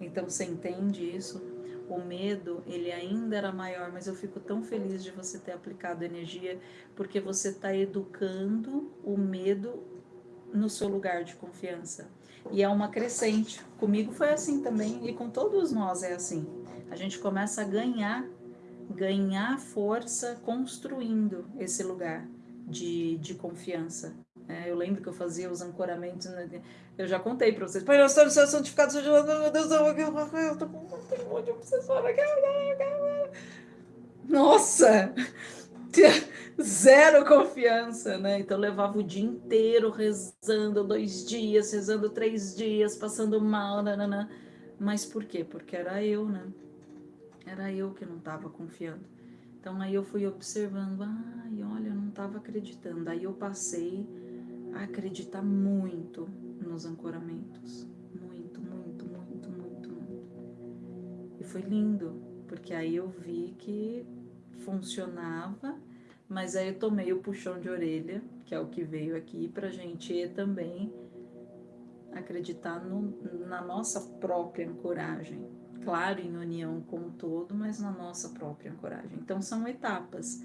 Então, você entende isso? O medo, ele ainda era maior, mas eu fico tão feliz de você ter aplicado energia, porque você está educando o medo no seu lugar de confiança. E é uma crescente. Comigo foi assim também, e com todos nós é assim. A gente começa a ganhar, ganhar força construindo esse lugar de, de confiança. É, eu lembro que eu fazia os ancoramentos, né? eu já contei para vocês. Pai, eu seu santificado, meu Deus, eu tô com um monte de obsessora. Nossa! Zero confiança, né? Então eu levava o dia inteiro rezando, dois dias, rezando três dias, passando mal, nananã. Mas por quê? Porque era eu, né? Era eu que não estava confiando. Então aí eu fui observando, ai, olha, eu não estava acreditando. Aí eu passei acreditar muito nos ancoramentos. Muito, muito, muito, muito, muito. E foi lindo, porque aí eu vi que funcionava, mas aí eu tomei o puxão de orelha, que é o que veio aqui, pra gente também acreditar no, na nossa própria ancoragem, claro, em união com o todo, mas na nossa própria ancoragem. Então são etapas.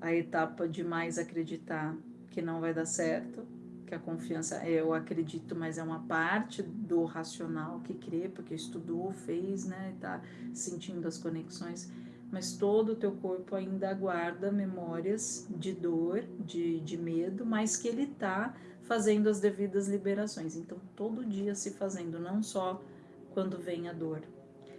A etapa de mais acreditar que não vai dar certo, que a confiança, eu acredito, mas é uma parte do racional que crê, porque estudou, fez, né, tá sentindo as conexões, mas todo o teu corpo ainda guarda memórias de dor, de, de medo, mas que ele tá fazendo as devidas liberações. Então, todo dia se fazendo, não só quando vem a dor.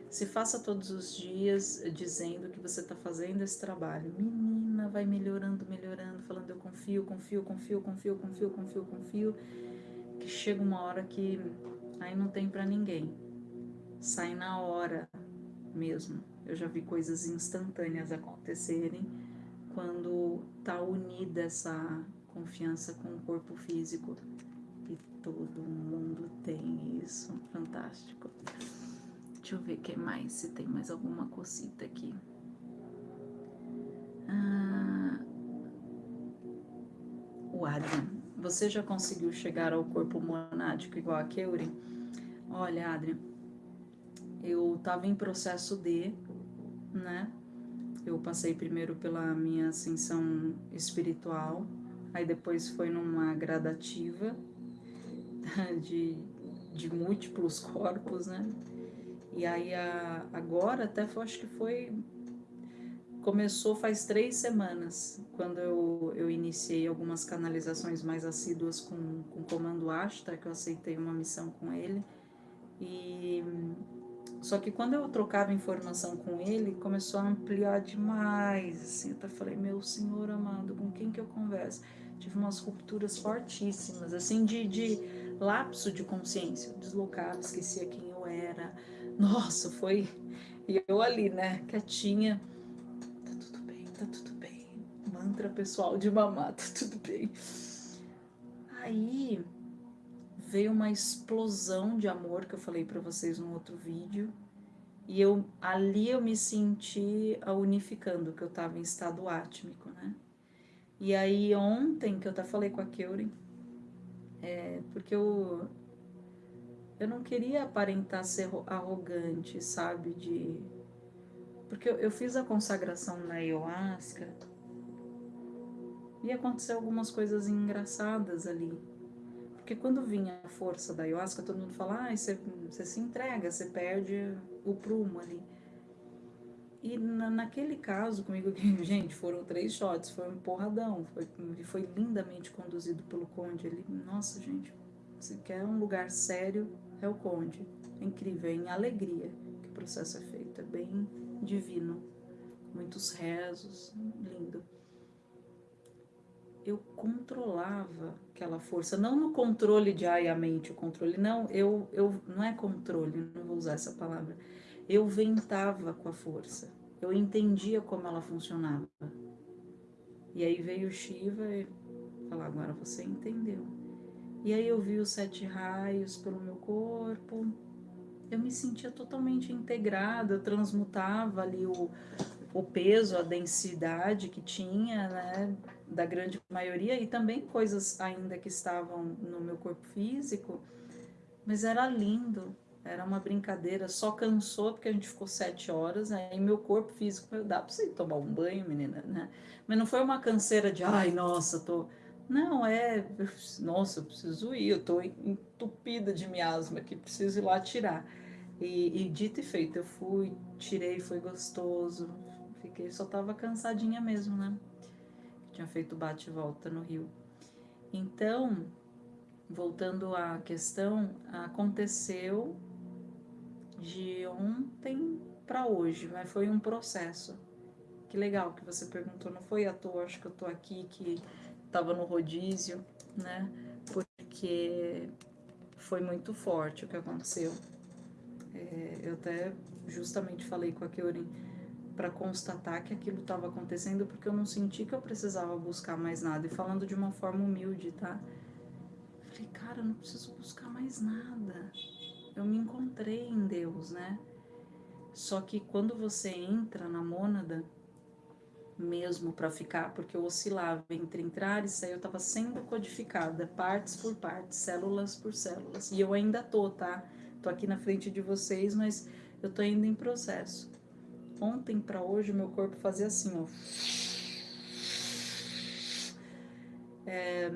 Se faça todos os dias dizendo que você está fazendo esse trabalho. Menina, vai melhorando, melhorando, falando eu confio, confio, confio, confio, confio, confio, confio. Que chega uma hora que aí não tem para ninguém. Sai na hora mesmo. Eu já vi coisas instantâneas acontecerem quando tá unida essa confiança com o corpo físico. E todo mundo tem isso. Fantástico. Deixa eu ver que mais, se tem mais alguma cosita aqui. Ah, o Adrian, você já conseguiu chegar ao corpo monádico igual a Keurin? Olha, Adrian, eu estava em processo de, né? Eu passei primeiro pela minha ascensão espiritual, aí depois foi numa gradativa de, de múltiplos corpos, né? E aí a, agora até foi, acho que foi começou faz três semanas, quando eu, eu iniciei algumas canalizações mais assíduas com, com o Comando Ashtar, que eu aceitei uma missão com ele. E só que quando eu trocava informação com ele, começou a ampliar demais. Assim, eu até falei, meu senhor amado, com quem que eu converso? Tive umas rupturas fortíssimas, assim, de, de lapso de consciência. Eu deslocava, esquecia quem eu era nossa, foi. E eu ali, né, quietinha. Tá tudo bem, tá tudo bem. Mantra pessoal de mamá, tá tudo bem. Aí veio uma explosão de amor que eu falei para vocês no outro vídeo. E eu ali eu me senti unificando, que eu estava em estado átmico, né? E aí ontem que eu até falei com a Keurin, é, porque eu, eu não queria aparentar ser arrogante, sabe? De. Porque eu, fiz a consagração na ayahuasca e aconteceu algumas coisas engraçadas ali. Porque quando vinha a força da ayahuasca, todo mundo fala, ah, você, você se entrega, você perde o prumo ali. E na, naquele caso comigo, gente, foram três shots, foi um porradão, foi, foi lindamente conduzido pelo Conde. Ele, nossa, gente, se quer um lugar sério, é o conde. É incrível, é em alegria que o processo é feito. É bem divino. Muitos rezos, lindo. Eu controlava aquela força, não no controle de ai a mente, o controle, não, eu, eu não é controle, não vou usar essa palavra. Eu ventava com a força. eu entendia como ela funcionava. E aí veio Shiva e falou: agora você entendeu. E aí eu vi os sete raios pelo meu corpo. Eu me sentia totalmente integrada, eu transmutava ali o, o peso, a densidade que tinha, né, da grande maioria, e também coisas ainda que estavam no meu corpo físico, mas era lindo, era uma brincadeira, só cansou porque a gente ficou sete horas, aí meu corpo físico, meu, dá pra você tomar um banho, menina, né? Mas não foi uma canseira de, ai, nossa, tô... Não, é, nossa, eu preciso ir, eu tô entupida de miasma aqui, preciso ir lá tirar. E, e dito e feito, eu fui, tirei, foi gostoso, fiquei, só tava cansadinha mesmo, né? Tinha feito bate e volta no Rio. Então, voltando à questão, aconteceu de ontem para hoje, mas foi um processo. Que legal que você perguntou, não foi à toa, acho que eu tô aqui que tava no rodízio, né? Porque foi muito forte o que aconteceu. É, eu até justamente falei com a Keurin para constatar que aquilo estava acontecendo porque eu não senti que eu precisava buscar mais nada. E falando de uma forma humilde, tá? Falei, cara, eu não preciso buscar mais nada eu me encontrei em Deus, né? Só que quando você entra na mônada, mesmo para ficar, porque eu oscilava entre entrar e sair, eu estava sendo codificada, partes por partes, células por células. E eu ainda tô, tá? Tô aqui na frente de vocês, mas eu tô ainda em processo. Ontem para hoje, meu corpo fazia assim, ó. É,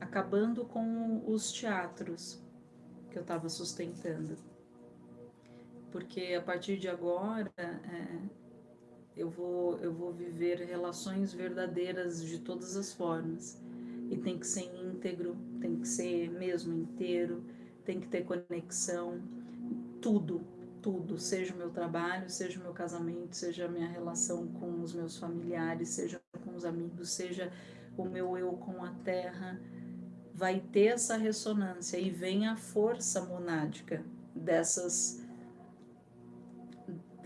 acabando com os teatros que eu estava sustentando. Porque a partir de agora é, eu, vou, eu vou viver relações verdadeiras de todas as formas. E tem que ser íntegro, tem que ser mesmo inteiro, tem que ter conexão, tudo, tudo, seja o meu trabalho, seja o meu casamento, seja a minha relação com os meus familiares, seja com os amigos, seja o meu eu com a terra, vai ter essa ressonância e vem a força monádica dessas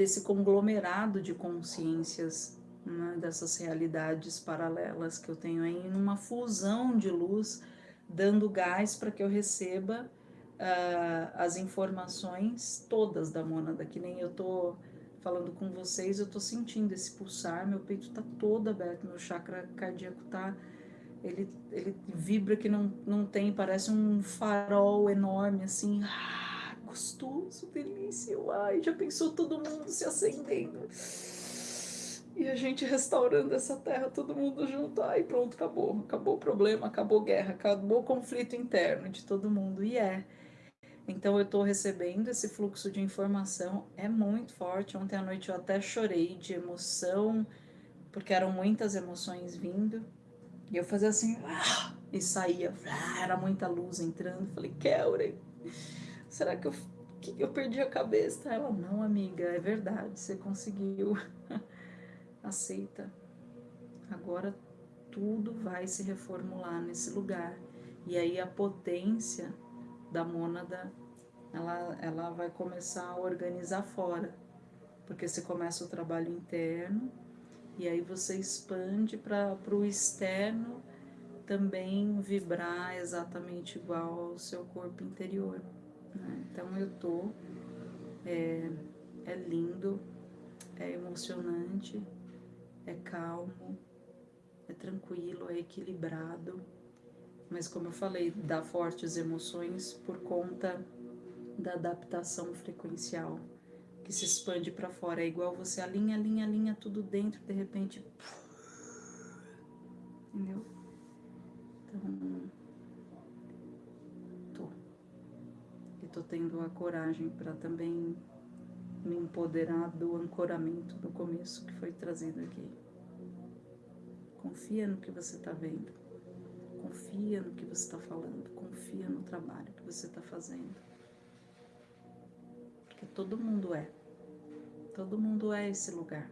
desse conglomerado de consciências, né, dessas realidades paralelas que eu tenho aí, numa fusão de luz, dando gás para que eu receba uh, as informações todas da mônada, que nem eu tô falando com vocês, eu tô sentindo esse pulsar, meu peito tá todo aberto, meu chakra cardíaco tá ele, ele vibra que não, não tem, parece um farol enorme, assim, gostoso, delícia, ai, já pensou todo mundo se acendendo, e a gente restaurando essa terra, todo mundo junto, ai, pronto, acabou, acabou o problema, acabou a guerra, acabou o conflito interno de todo mundo, e é, então eu estou recebendo esse fluxo de informação, é muito forte, ontem à noite eu até chorei de emoção, porque eram muitas emoções vindo, e eu fazia assim, ah, e saía, ah, era muita luz entrando. Falei, Kelly, será que eu, que eu perdi a cabeça? Ela, não, amiga, é verdade, você conseguiu. Aceita. Agora tudo vai se reformular nesse lugar. E aí a potência da mônada, ela, ela vai começar a organizar fora. Porque você começa o trabalho interno, e aí você expande para o externo também vibrar exatamente igual ao seu corpo interior. Né? Então eu tô, é, é lindo, é emocionante, é calmo, é tranquilo, é equilibrado, mas como eu falei, dá fortes emoções por conta da adaptação frequencial que se expande para fora. É igual você alinha, alinha, alinha tudo dentro, de repente. Entendeu? Então. Tô. E tô tendo a coragem para também me empoderar do ancoramento do começo que foi trazido aqui. Confia no que você está vendo. Confia no que você está falando. Confia no trabalho que você está fazendo. Porque todo mundo é. Todo mundo é esse lugar,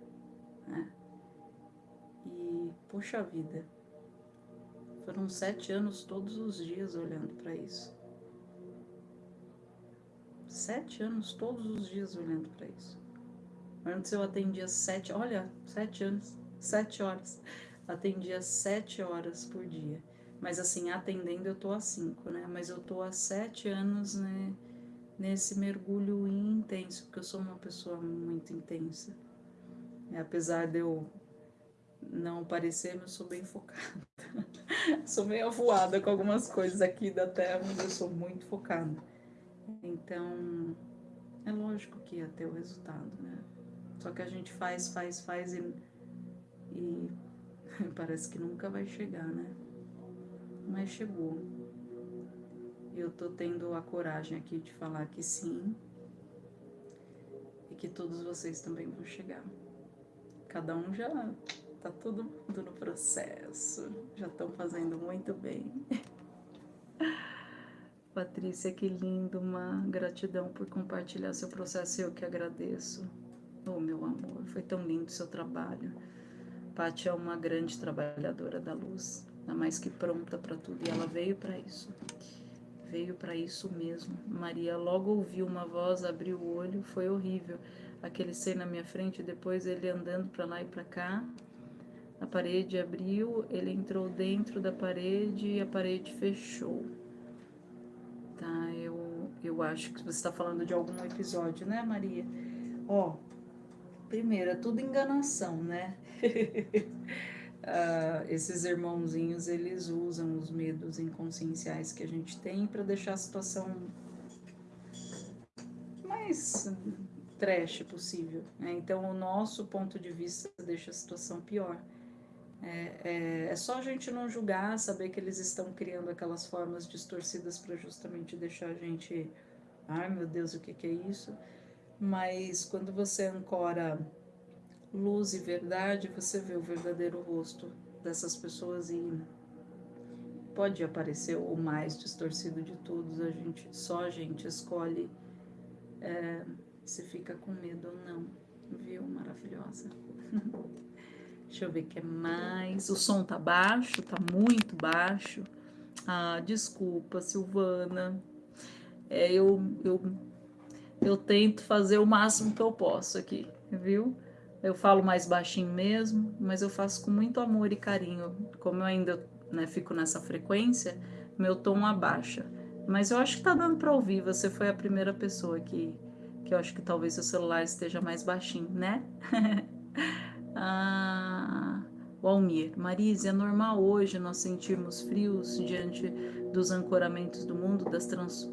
né? E, poxa vida, foram sete anos todos os dias olhando para isso. Sete anos todos os dias olhando para isso. Antes eu atendia sete, olha, sete anos, sete horas. Atendia sete horas por dia. Mas assim, atendendo eu tô há cinco, né? Mas eu tô há sete anos, né? Nesse mergulho intenso, porque eu sou uma pessoa muito intensa. Apesar de eu não parecer, eu sou bem focada. sou meio avoada com algumas coisas aqui da Terra, mas eu sou muito focada. Então, é lógico que ia ter o resultado, né? Só que a gente faz, faz, faz e, e parece que nunca vai chegar, né? Mas chegou. Eu tô tendo a coragem aqui de falar que sim e que todos vocês também vão chegar. Cada um já tá todo mundo no processo, já estão fazendo muito bem. Patrícia, que lindo, uma gratidão por compartilhar seu processo, eu que agradeço. Oh, meu amor, foi tão lindo seu trabalho. Paty é uma grande trabalhadora da luz, ainda mais que pronta para tudo, e ela veio para isso. Veio para isso mesmo. Maria logo ouviu uma voz, abriu o olho, foi horrível. Aquele ser na minha frente, depois ele andando para lá e para cá. A parede abriu, ele entrou dentro da parede e a parede fechou. Tá, eu, eu acho que você está falando de algum episódio, né, Maria? Ó, primeiro, é tudo enganação, né? uh, esses irmãozinhos, eles usam os medos inconscienciais que a gente tem para deixar a situação mais trash possível. Né? Então, o nosso ponto de vista deixa a situação pior. É, é, é, só a gente não julgar, saber que eles estão criando aquelas formas distorcidas para justamente deixar a gente, ai meu Deus, o que, que é isso? Mas quando você ancora luz e verdade, você vê o verdadeiro rosto dessas pessoas e pode aparecer o mais distorcido de todos, a gente só a gente escolhe é, se fica com medo ou não, viu? Maravilhosa. Deixa eu ver o que é mais. O som tá baixo, tá muito baixo. Ah, desculpa, Silvana. É, eu, eu, eu tento fazer o máximo que eu posso aqui, viu? Eu falo mais baixinho mesmo, mas eu faço com muito amor e carinho. Como eu ainda né, fico nessa frequência, meu tom abaixa. Mas eu acho que tá dando para ouvir. Você foi a primeira pessoa que, que eu acho que talvez o celular esteja mais baixinho, né? ah, o Almir, Marise, é normal hoje nós sentirmos frios diante dos ancoramentos do mundo, das, trans,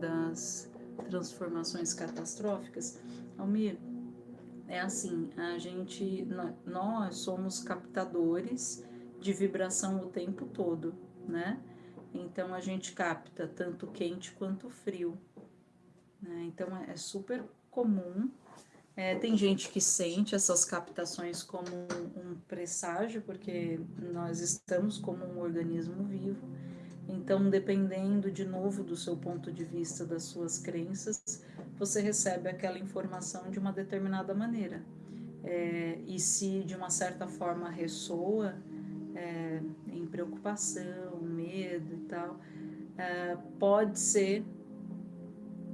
das transformações catastróficas? Almir, é assim, a gente, nós somos captadores de vibração o tempo todo, né? Então a gente capta tanto quente quanto frio. Né? Então é super comum. É, tem gente que sente essas captações como um, presságio, porque nós estamos como um organismo vivo. Então, dependendo de novo do seu ponto de vista, das suas crenças, você recebe aquela informação de uma determinada maneira. É, e se de uma certa forma ressoa é, em preocupação, medo e tal, é, pode ser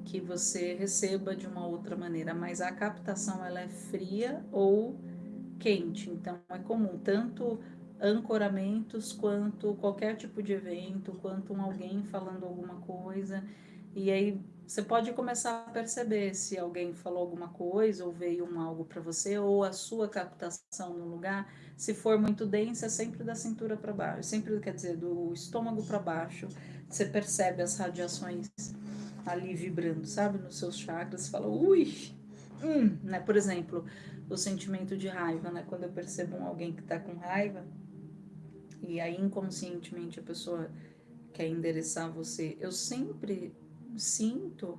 que você receba de uma outra maneira, mas a captação ela é fria ou quente, então é comum tanto ancoramentos quanto qualquer tipo de evento, quanto um alguém falando alguma coisa, e aí você pode começar a perceber se alguém falou alguma coisa ou veio um algo para você ou a sua captação no lugar, se for muito densa, é sempre da cintura para baixo, sempre quer dizer do estômago para baixo. Você percebe as radiações ali vibrando, sabe, nos seus chakras, fala, ui, hum, né? Por exemplo, o sentimento de raiva, né? Quando eu percebo alguém que está com raiva e aí inconscientemente a pessoa quer endereçar você, eu sempre sinto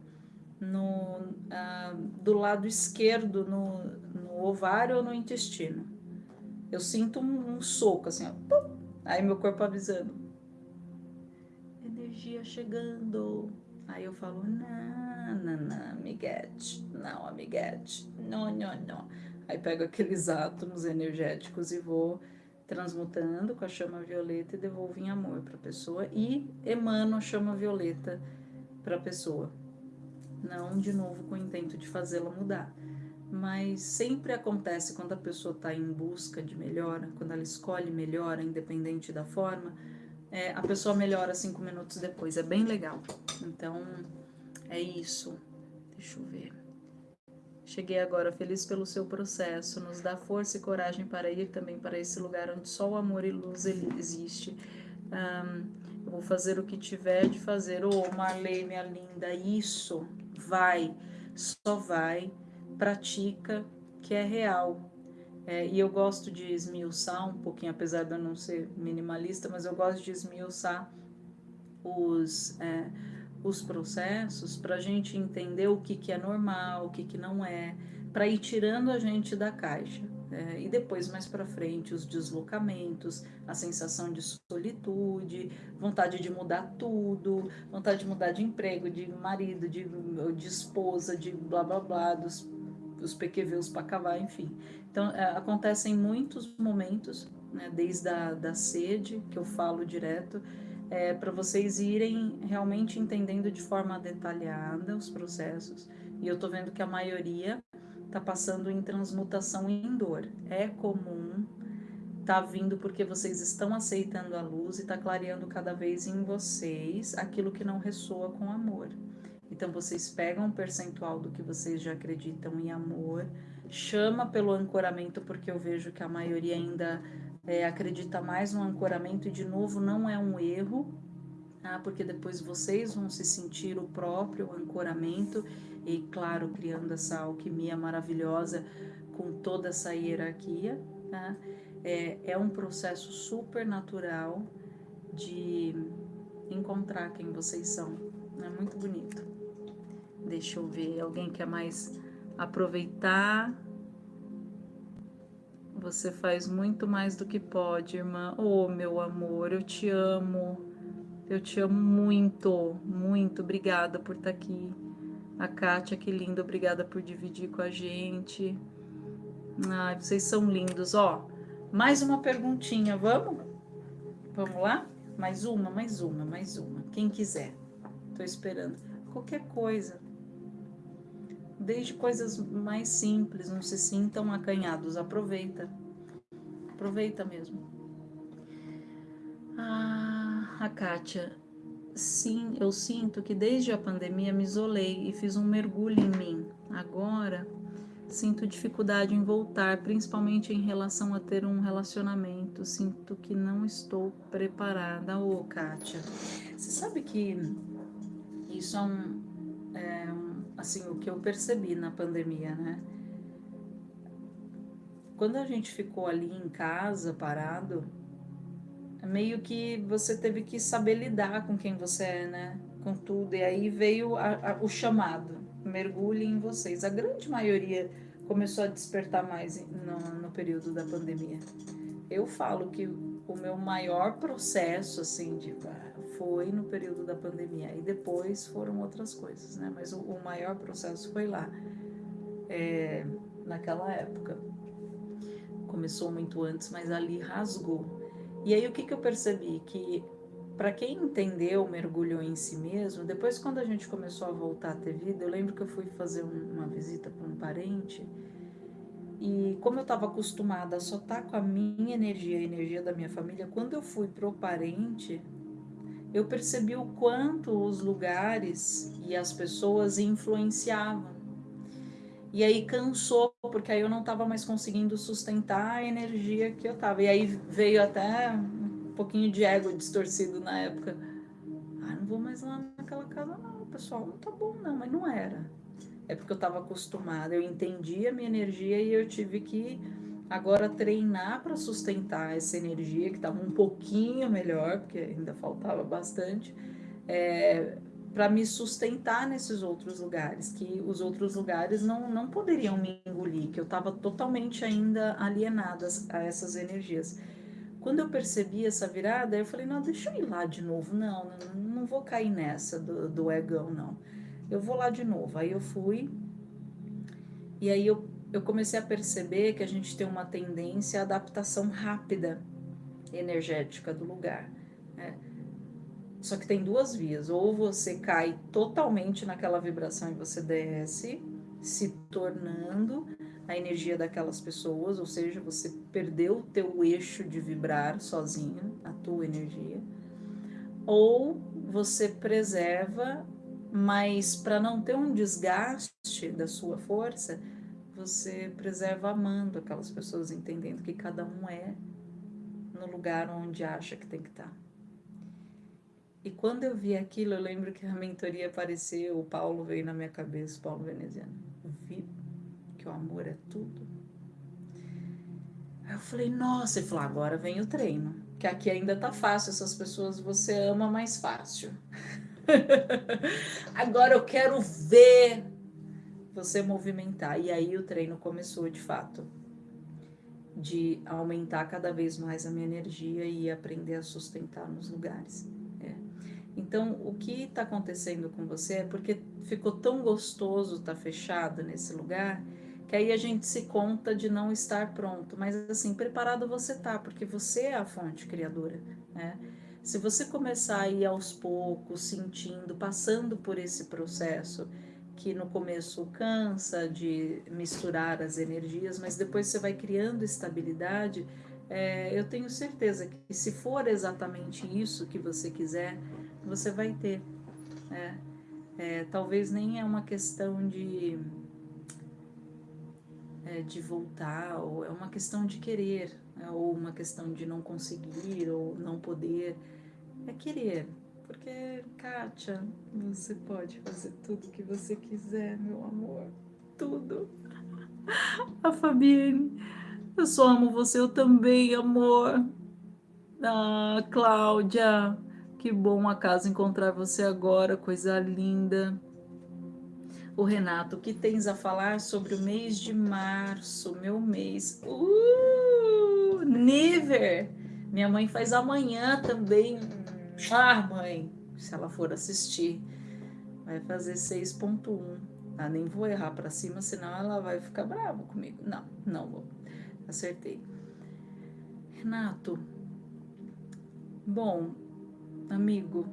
no, ah, do lado esquerdo, no, no, ovário ou no intestino. Eu sinto um, um soco, assim, ó, pum, aí meu corpo avisando. Energia chegando. Aí eu falo, não, não, não, amiguete, não, amiguete, não, não, não. Aí pego aqueles átomos energéticos e vou transmutando com a chama violeta e devolvo em amor para a pessoa e emano a chama violeta para a pessoa. Não de novo com o intento de fazê-la mudar, mas sempre acontece quando a pessoa está em busca de melhora, quando ela escolhe melhora, independente da forma, é, a pessoa melhora cinco minutos depois. É bem legal. Então, é isso. Deixa eu ver. Cheguei agora feliz pelo seu processo. Nos dá força e coragem para ir também para esse lugar onde só o amor e luz existe. Um, eu vou fazer o que tiver de fazer. Ô, oh, Marley, minha linda, isso vai, só vai pratica, que é real. É, e eu gosto de esmiuçar um pouquinho, apesar de eu não ser minimalista, mas eu gosto de esmiuçar os, é, os processos para a gente entender o que, que é normal, o que, que não é, para ir tirando a gente da caixa. É, e depois, mais para frente, os deslocamentos, a sensação de solitude, vontade de mudar tudo, vontade de mudar de emprego, de marido, de, de esposa, de blá blá blá, dos os PQV, os Pacavá, enfim. Então, é, acontecem muitos momentos, né, desde a da sede, que eu falo direto, é, para vocês irem realmente entendendo de forma detalhada os processos. E eu estou vendo que a maioria está passando em transmutação em dor. É comum, está vindo porque vocês estão aceitando a luz e está clareando cada vez em vocês aquilo que não ressoa com amor. Então vocês pegam um percentual do que vocês já acreditam em amor, chama pelo ancoramento, porque eu vejo que a maioria ainda é, acredita mais no ancoramento, e de novo, não é um erro, tá? porque depois vocês vão se sentir o próprio ancoramento, e claro, criando essa alquimia maravilhosa com toda essa hierarquia. Tá? É, é um processo super natural de encontrar quem vocês são. É muito bonito. Deixa eu ver, alguém quer mais aproveitar? Você faz muito mais do que pode, irmã. Oh, meu amor, eu te amo. Eu te amo muito, muito. Obrigada por estar aqui. A Kátia, que linda, obrigada por dividir com a gente. Ai, vocês são lindos. Ó, mais uma perguntinha, vamos? Vamos lá? Mais uma, mais uma, mais uma. Quem quiser. Tô esperando. Qualquer coisa desde coisas mais simples, não se sintam acanhados, aproveita. Aproveita mesmo. Ah, a Kátia, sim, eu sinto que desde a pandemia me isolei e fiz um mergulho em mim. Agora sinto dificuldade em voltar, principalmente em relação a ter um relacionamento. Sinto que não estou preparada. Ô, Kátia, você sabe que isso é um, é um assim, o que eu percebi na pandemia, né? Quando a gente ficou ali em casa, parado, meio que você teve que saber lidar com quem você é, né? Com tudo. E aí veio a, a, o chamado, mergulhe em vocês. A grande maioria começou a despertar mais no, no período da pandemia. Eu falo que o meu maior processo, assim, de foi no período da pandemia e depois foram outras coisas, né? Mas o, o maior processo foi lá, é, naquela época. Começou muito antes, mas ali rasgou. E aí o que, que eu percebi? Que para quem entendeu, mergulhou em si mesmo, depois quando a gente começou a voltar a ter vida, eu lembro que eu fui fazer um, uma visita para um parente e como eu estava acostumada a só estar tá com a minha energia, a energia da minha família, quando eu fui pro parente, eu percebi o quanto os lugares e as pessoas influenciavam. E aí cansou, porque aí eu não estava mais conseguindo sustentar a energia que eu estava. E aí veio até um pouquinho de ego distorcido na época. Ah, não vou mais lá naquela casa, não, pessoal, não tá bom, não, mas não era. É porque eu estava acostumada, eu entendi a minha energia e eu tive que Agora, treinar para sustentar essa energia, que estava um pouquinho melhor, porque ainda faltava bastante, é, para me sustentar nesses outros lugares, que os outros lugares não, não poderiam me engolir, que eu estava totalmente ainda alienada a essas energias. Quando eu percebi essa virada, eu falei, não, deixa eu ir lá de novo, não, não, vou cair nessa do, do egão, não. Eu vou lá de novo. Aí eu fui, e aí eu eu comecei a perceber que a gente tem uma tendência à adaptação rápida energética do lugar. Né? Só que tem duas vias: ou você cai totalmente naquela vibração e você desce, se tornando a energia daquelas pessoas, ou seja, você perdeu o teu eixo de vibrar sozinho, a tua energia, ou você preserva, mas para não ter um desgaste da sua força, você preserva amando aquelas pessoas, entendendo que cada um é no lugar onde acha que tem que estar. Tá. E quando eu vi aquilo, eu lembro que a mentoria apareceu, o Paulo veio na minha cabeça, Paulo Veneziano. Vi que o amor é tudo. Aí eu falei, nossa, ele falou, agora vem o treino, que aqui ainda tá fácil, essas pessoas você ama mais fácil. agora eu quero ver você movimentar. E aí o treino começou de fato de aumentar cada vez mais a minha energia e aprender a sustentar nos lugares. É. Então, o que está acontecendo com você é porque ficou tão gostoso estar tá fechado nesse lugar que aí a gente se conta de não estar pronto. Mas, assim, preparado você tá, porque você é a fonte criadora, né? Se você começar a ir aos poucos, sentindo, passando por esse processo que no começo cansa de misturar as energias, mas depois você vai criando estabilidade. É, eu tenho certeza que se for exatamente isso que você quiser, você vai ter. Né? É, talvez nem é uma questão de, é, de voltar, ou é uma questão de querer, né? ou uma questão de não conseguir, ou não poder. É querer, porque, Kátia, você pode fazer tudo que você quiser, meu amor. Tudo. A Fabienne, eu só amo você, eu também, amor. Ah, Cláudia, que bom acaso encontrar você agora, coisa linda. O Renato, o que tens a falar sobre o mês de março, meu mês? Uh, Niver! Minha mãe faz amanhã também ah, mãe, se ela for assistir, vai fazer 6.1. Ah, nem vou errar para cima, senão ela vai ficar brava comigo. Não, não vou. Acertei. Renato, bom, amigo,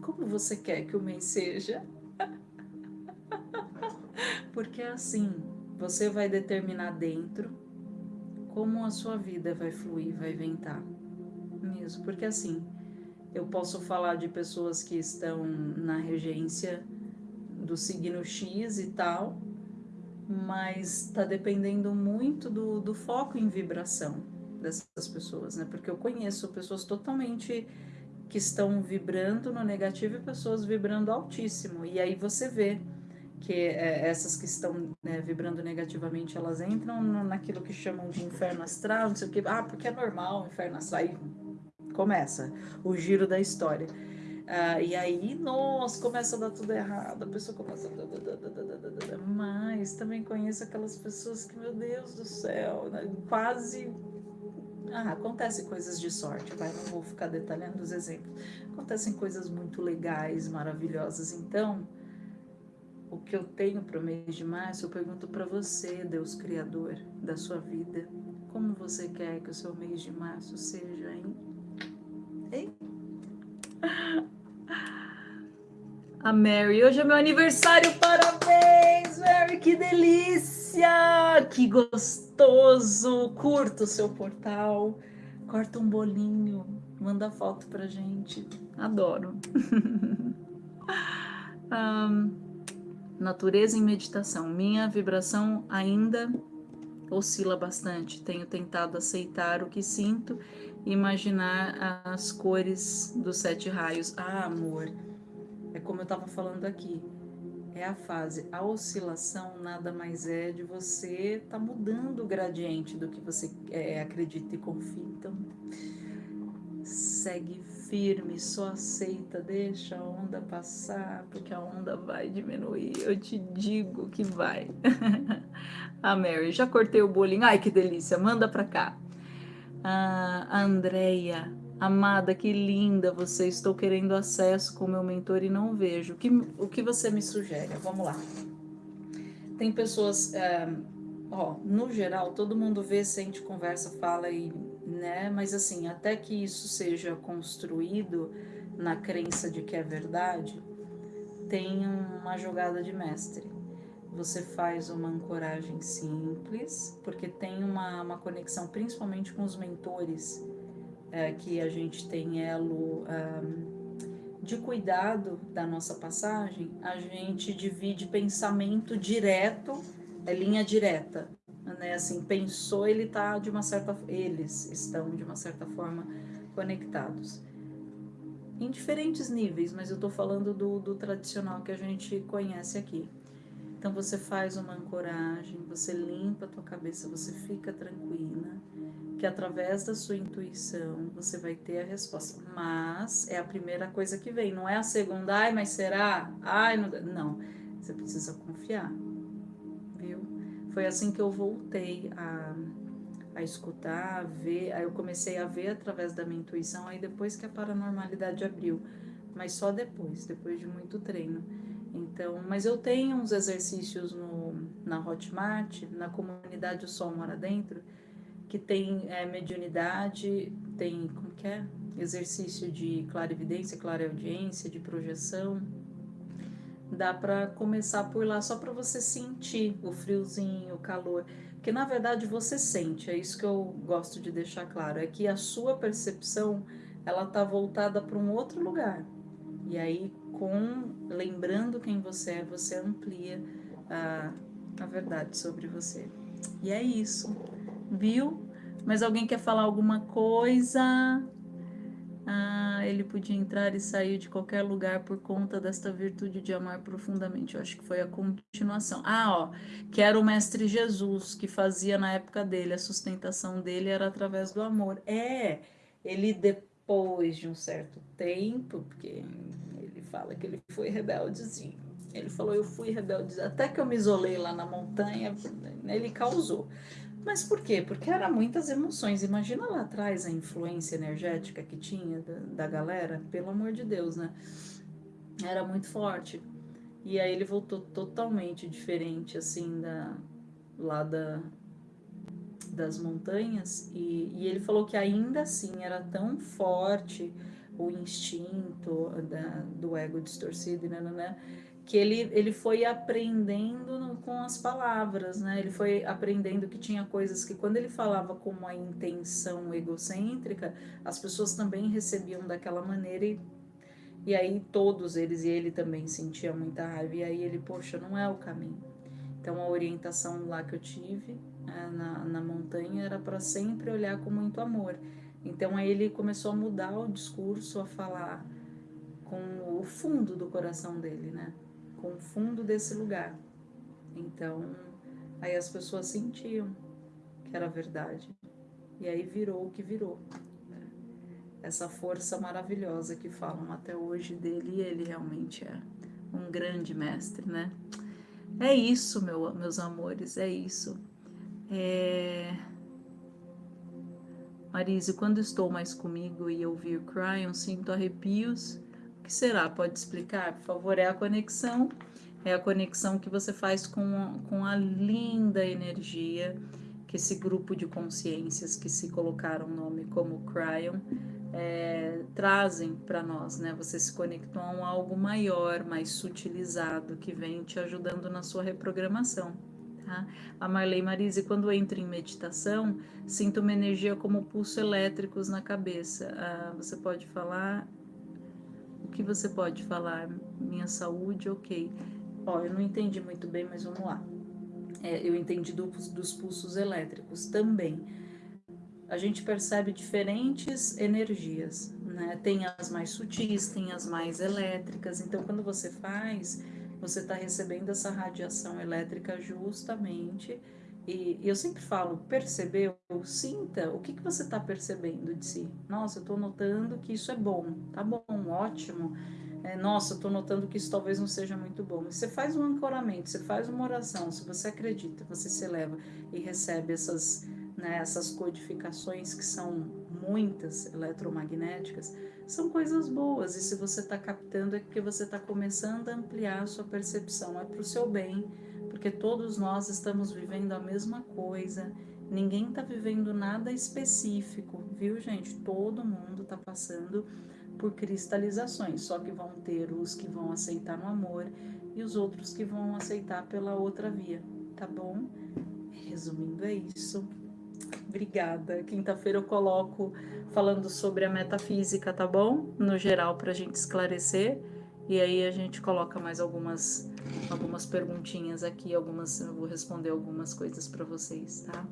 como você quer que o mês seja? Porque é assim, você vai determinar dentro como a sua vida vai fluir, vai ventar. Mesmo, porque assim, eu posso falar de pessoas que estão na regência do signo X e tal, mas está dependendo muito do, do foco em vibração dessas pessoas, né? Porque eu conheço pessoas totalmente que estão vibrando no negativo e pessoas vibrando altíssimo. E aí você vê que é, essas que estão né, vibrando negativamente, elas entram naquilo que chamam de inferno astral, não sei o que. Ah, porque é normal o inferno astral. Começa o giro da história. Ah, e aí, nossa, começa a dar tudo errado, a pessoa começa a... Mas também conheço aquelas pessoas que, meu Deus do céu, né, quase... Ah, acontecem coisas de sorte, vai, não vou ficar detalhando os exemplos. Acontecem coisas muito legais, maravilhosas. Então, o que eu tenho para o mês de março, eu pergunto para você, Deus Criador da sua vida, como você quer que o seu mês de março seja, hein? A Mary, hoje é meu aniversário, parabéns, Mary, que delícia, que gostoso, curta o seu portal, corta um bolinho, manda foto pra gente, adoro. um, natureza em meditação, minha vibração ainda oscila bastante, tenho tentado aceitar o que sinto imaginar as cores dos sete raios. Ah, amor, é como eu estava falando aqui, é a fase. A oscilação nada mais é de você tá mudando o gradiente do que você é, acredita e confia. Então, segue firme, só aceita, deixa a onda passar, porque a onda vai diminuir. Eu te digo que vai. a Mary, já cortei o bolinho. Ai, que delícia, manda pra cá. Ah, Andréia, amada, que linda você. Estou querendo acesso com meu mentor e não vejo. O que, o que você me sugere? Vamos lá. Tem pessoas, é, ó, no geral, todo mundo vê, sente, conversa, fala e, né? Mas assim, até que isso seja construído na crença de que é verdade, tem uma jogada de mestre. você faz uma ancoragem simples, porque tem uma, uma conexão principalmente com os mentores, é, que a gente tem elo um, de cuidado da nossa passagem, a gente divide pensamento direto, é linha direta, né? Assim, pensou, ele tá de uma certa, eles estão de uma certa forma conectados em diferentes níveis, mas eu estou falando do, do tradicional que a gente conhece aqui. Então você faz uma ancoragem, você limpa a tua cabeça, você fica tranquila, que através da sua intuição você vai ter a resposta. Mas é a primeira coisa que vem, não é a segunda, ai, mas será? Ai, não, não. você precisa confiar. Foi assim que eu voltei a a escutar, a ver, aí eu comecei a ver através da minha intuição, aí depois que a paranormalidade abriu, mas só depois, depois de muito treino. Então, mas eu tenho uns exercícios no, na Hotmart, na comunidade O Sol Mora Dentro, que tem é, mediunidade, tem, como que é? Exercício de clarividência, clareaudiência, de projeção. Dá para começar por lá, só para você sentir o friozinho, o calor. Porque na verdade você sente, é isso que eu gosto de deixar claro, é que a sua percepção ela tá voltada para um outro lugar. E aí, com lembrando quem você é, você amplia a, a verdade sobre você. E é isso, viu? Mas alguém quer falar alguma coisa? Ah, ele podia entrar e sair de qualquer lugar por conta desta virtude de amar profundamente. Eu acho que foi a continuação. Ah, ó, que era o Mestre Jesus que fazia na época dele, a sustentação dele era através do amor. É, ele depois de um certo tempo, porque ele fala que ele foi rebeldezinho. Ele falou, eu fui rebelde, até que eu me isolei lá na montanha, ele causou. Mas por quê? Porque era muitas emoções. Imagina lá atrás a influência energética que tinha da, da galera, pelo amor de Deus, né? Era muito forte. E aí ele voltou totalmente diferente, assim, da, lá da, das montanhas. E, e ele falou que ainda assim era tão forte o instinto da, do ego distorcido, né, né, né que ele, ele foi aprendendo com as palavras, né? Ele foi aprendendo que tinha coisas que quando ele falava com uma intenção egocêntrica, as pessoas também recebiam daquela maneira e, e aí todos eles e ele também sentia muita raiva e aí ele, poxa, não é o caminho. Então a orientação lá que eu tive né, na, na montanha era para sempre olhar com muito amor. Então aí ele começou a mudar o discurso, a falar com o fundo do coração dele, né? Com o fundo desse lugar. Então, aí as pessoas sentiam que era verdade. E aí virou o que virou. Né? Essa força maravilhosa que falam até hoje dele, e ele realmente é um grande mestre, né? É isso, meu, meus amores, é isso. É... Marise, quando estou mais comigo e ouvir Cryon, sinto arrepios que será? Pode explicar, por favor? É a conexão, é a conexão que você faz com, com a linda energia que esse grupo de consciências que se colocaram o nome como Cryon é, trazem para nós, né? Você se conectou a um algo maior, mais sutilizado, que vem te ajudando na sua reprogramação. Tá? A Marley Marise, quando entro em meditação, sinto uma energia como pulsos elétricos na cabeça. Ah, você pode falar o que você pode falar? Minha saúde, ok. Ó, eu não entendi muito bem, mas vamos lá. É, eu entendi do, dos pulsos elétricos também. A gente percebe diferentes energias, né? Tem as mais sutis, tem as mais elétricas. Então, quando você faz, você está recebendo essa radiação elétrica justamente e, eu sempre falo, percebeu, sinta o que, que você está percebendo de si. Nossa, eu estou notando que isso é bom, tá bom, ótimo. É, nossa, eu estou notando que isso talvez não seja muito bom. Você faz um ancoramento, você faz uma oração, se você acredita, você se eleva e recebe essas, né, essas codificações que são muitas eletromagnéticas, são coisas boas. E se você está captando é porque você está começando a ampliar a sua percepção, é para o seu bem porque todos nós estamos vivendo a mesma coisa, ninguém está vivendo nada específico, viu, gente? Todo mundo está passando por cristalizações, só que vão ter os que vão aceitar no amor e os outros que vão aceitar pela outra via, tá bom? Resumindo, é isso. Obrigada. Quinta-feira eu coloco falando sobre a metafísica, tá bom? No geral, para a gente esclarecer. E aí a gente coloca mais algumas algumas perguntinhas aqui, algumas eu vou responder algumas coisas para vocês, tá?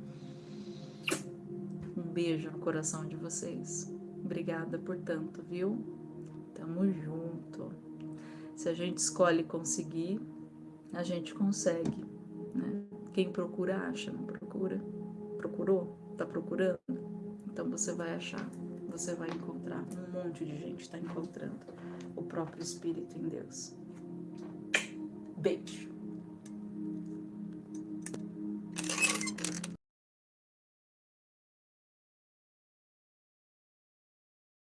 Um beijo no coração de vocês. Obrigada por tanto, viu? Tamo junto. Se a gente escolhe conseguir, a gente consegue, né? Quem procura acha, não procura? Procurou? Tá procurando? Então você vai achar, você vai encontrar. Um monte de gente está encontrando o próprio Espírito em Deus. Beijo.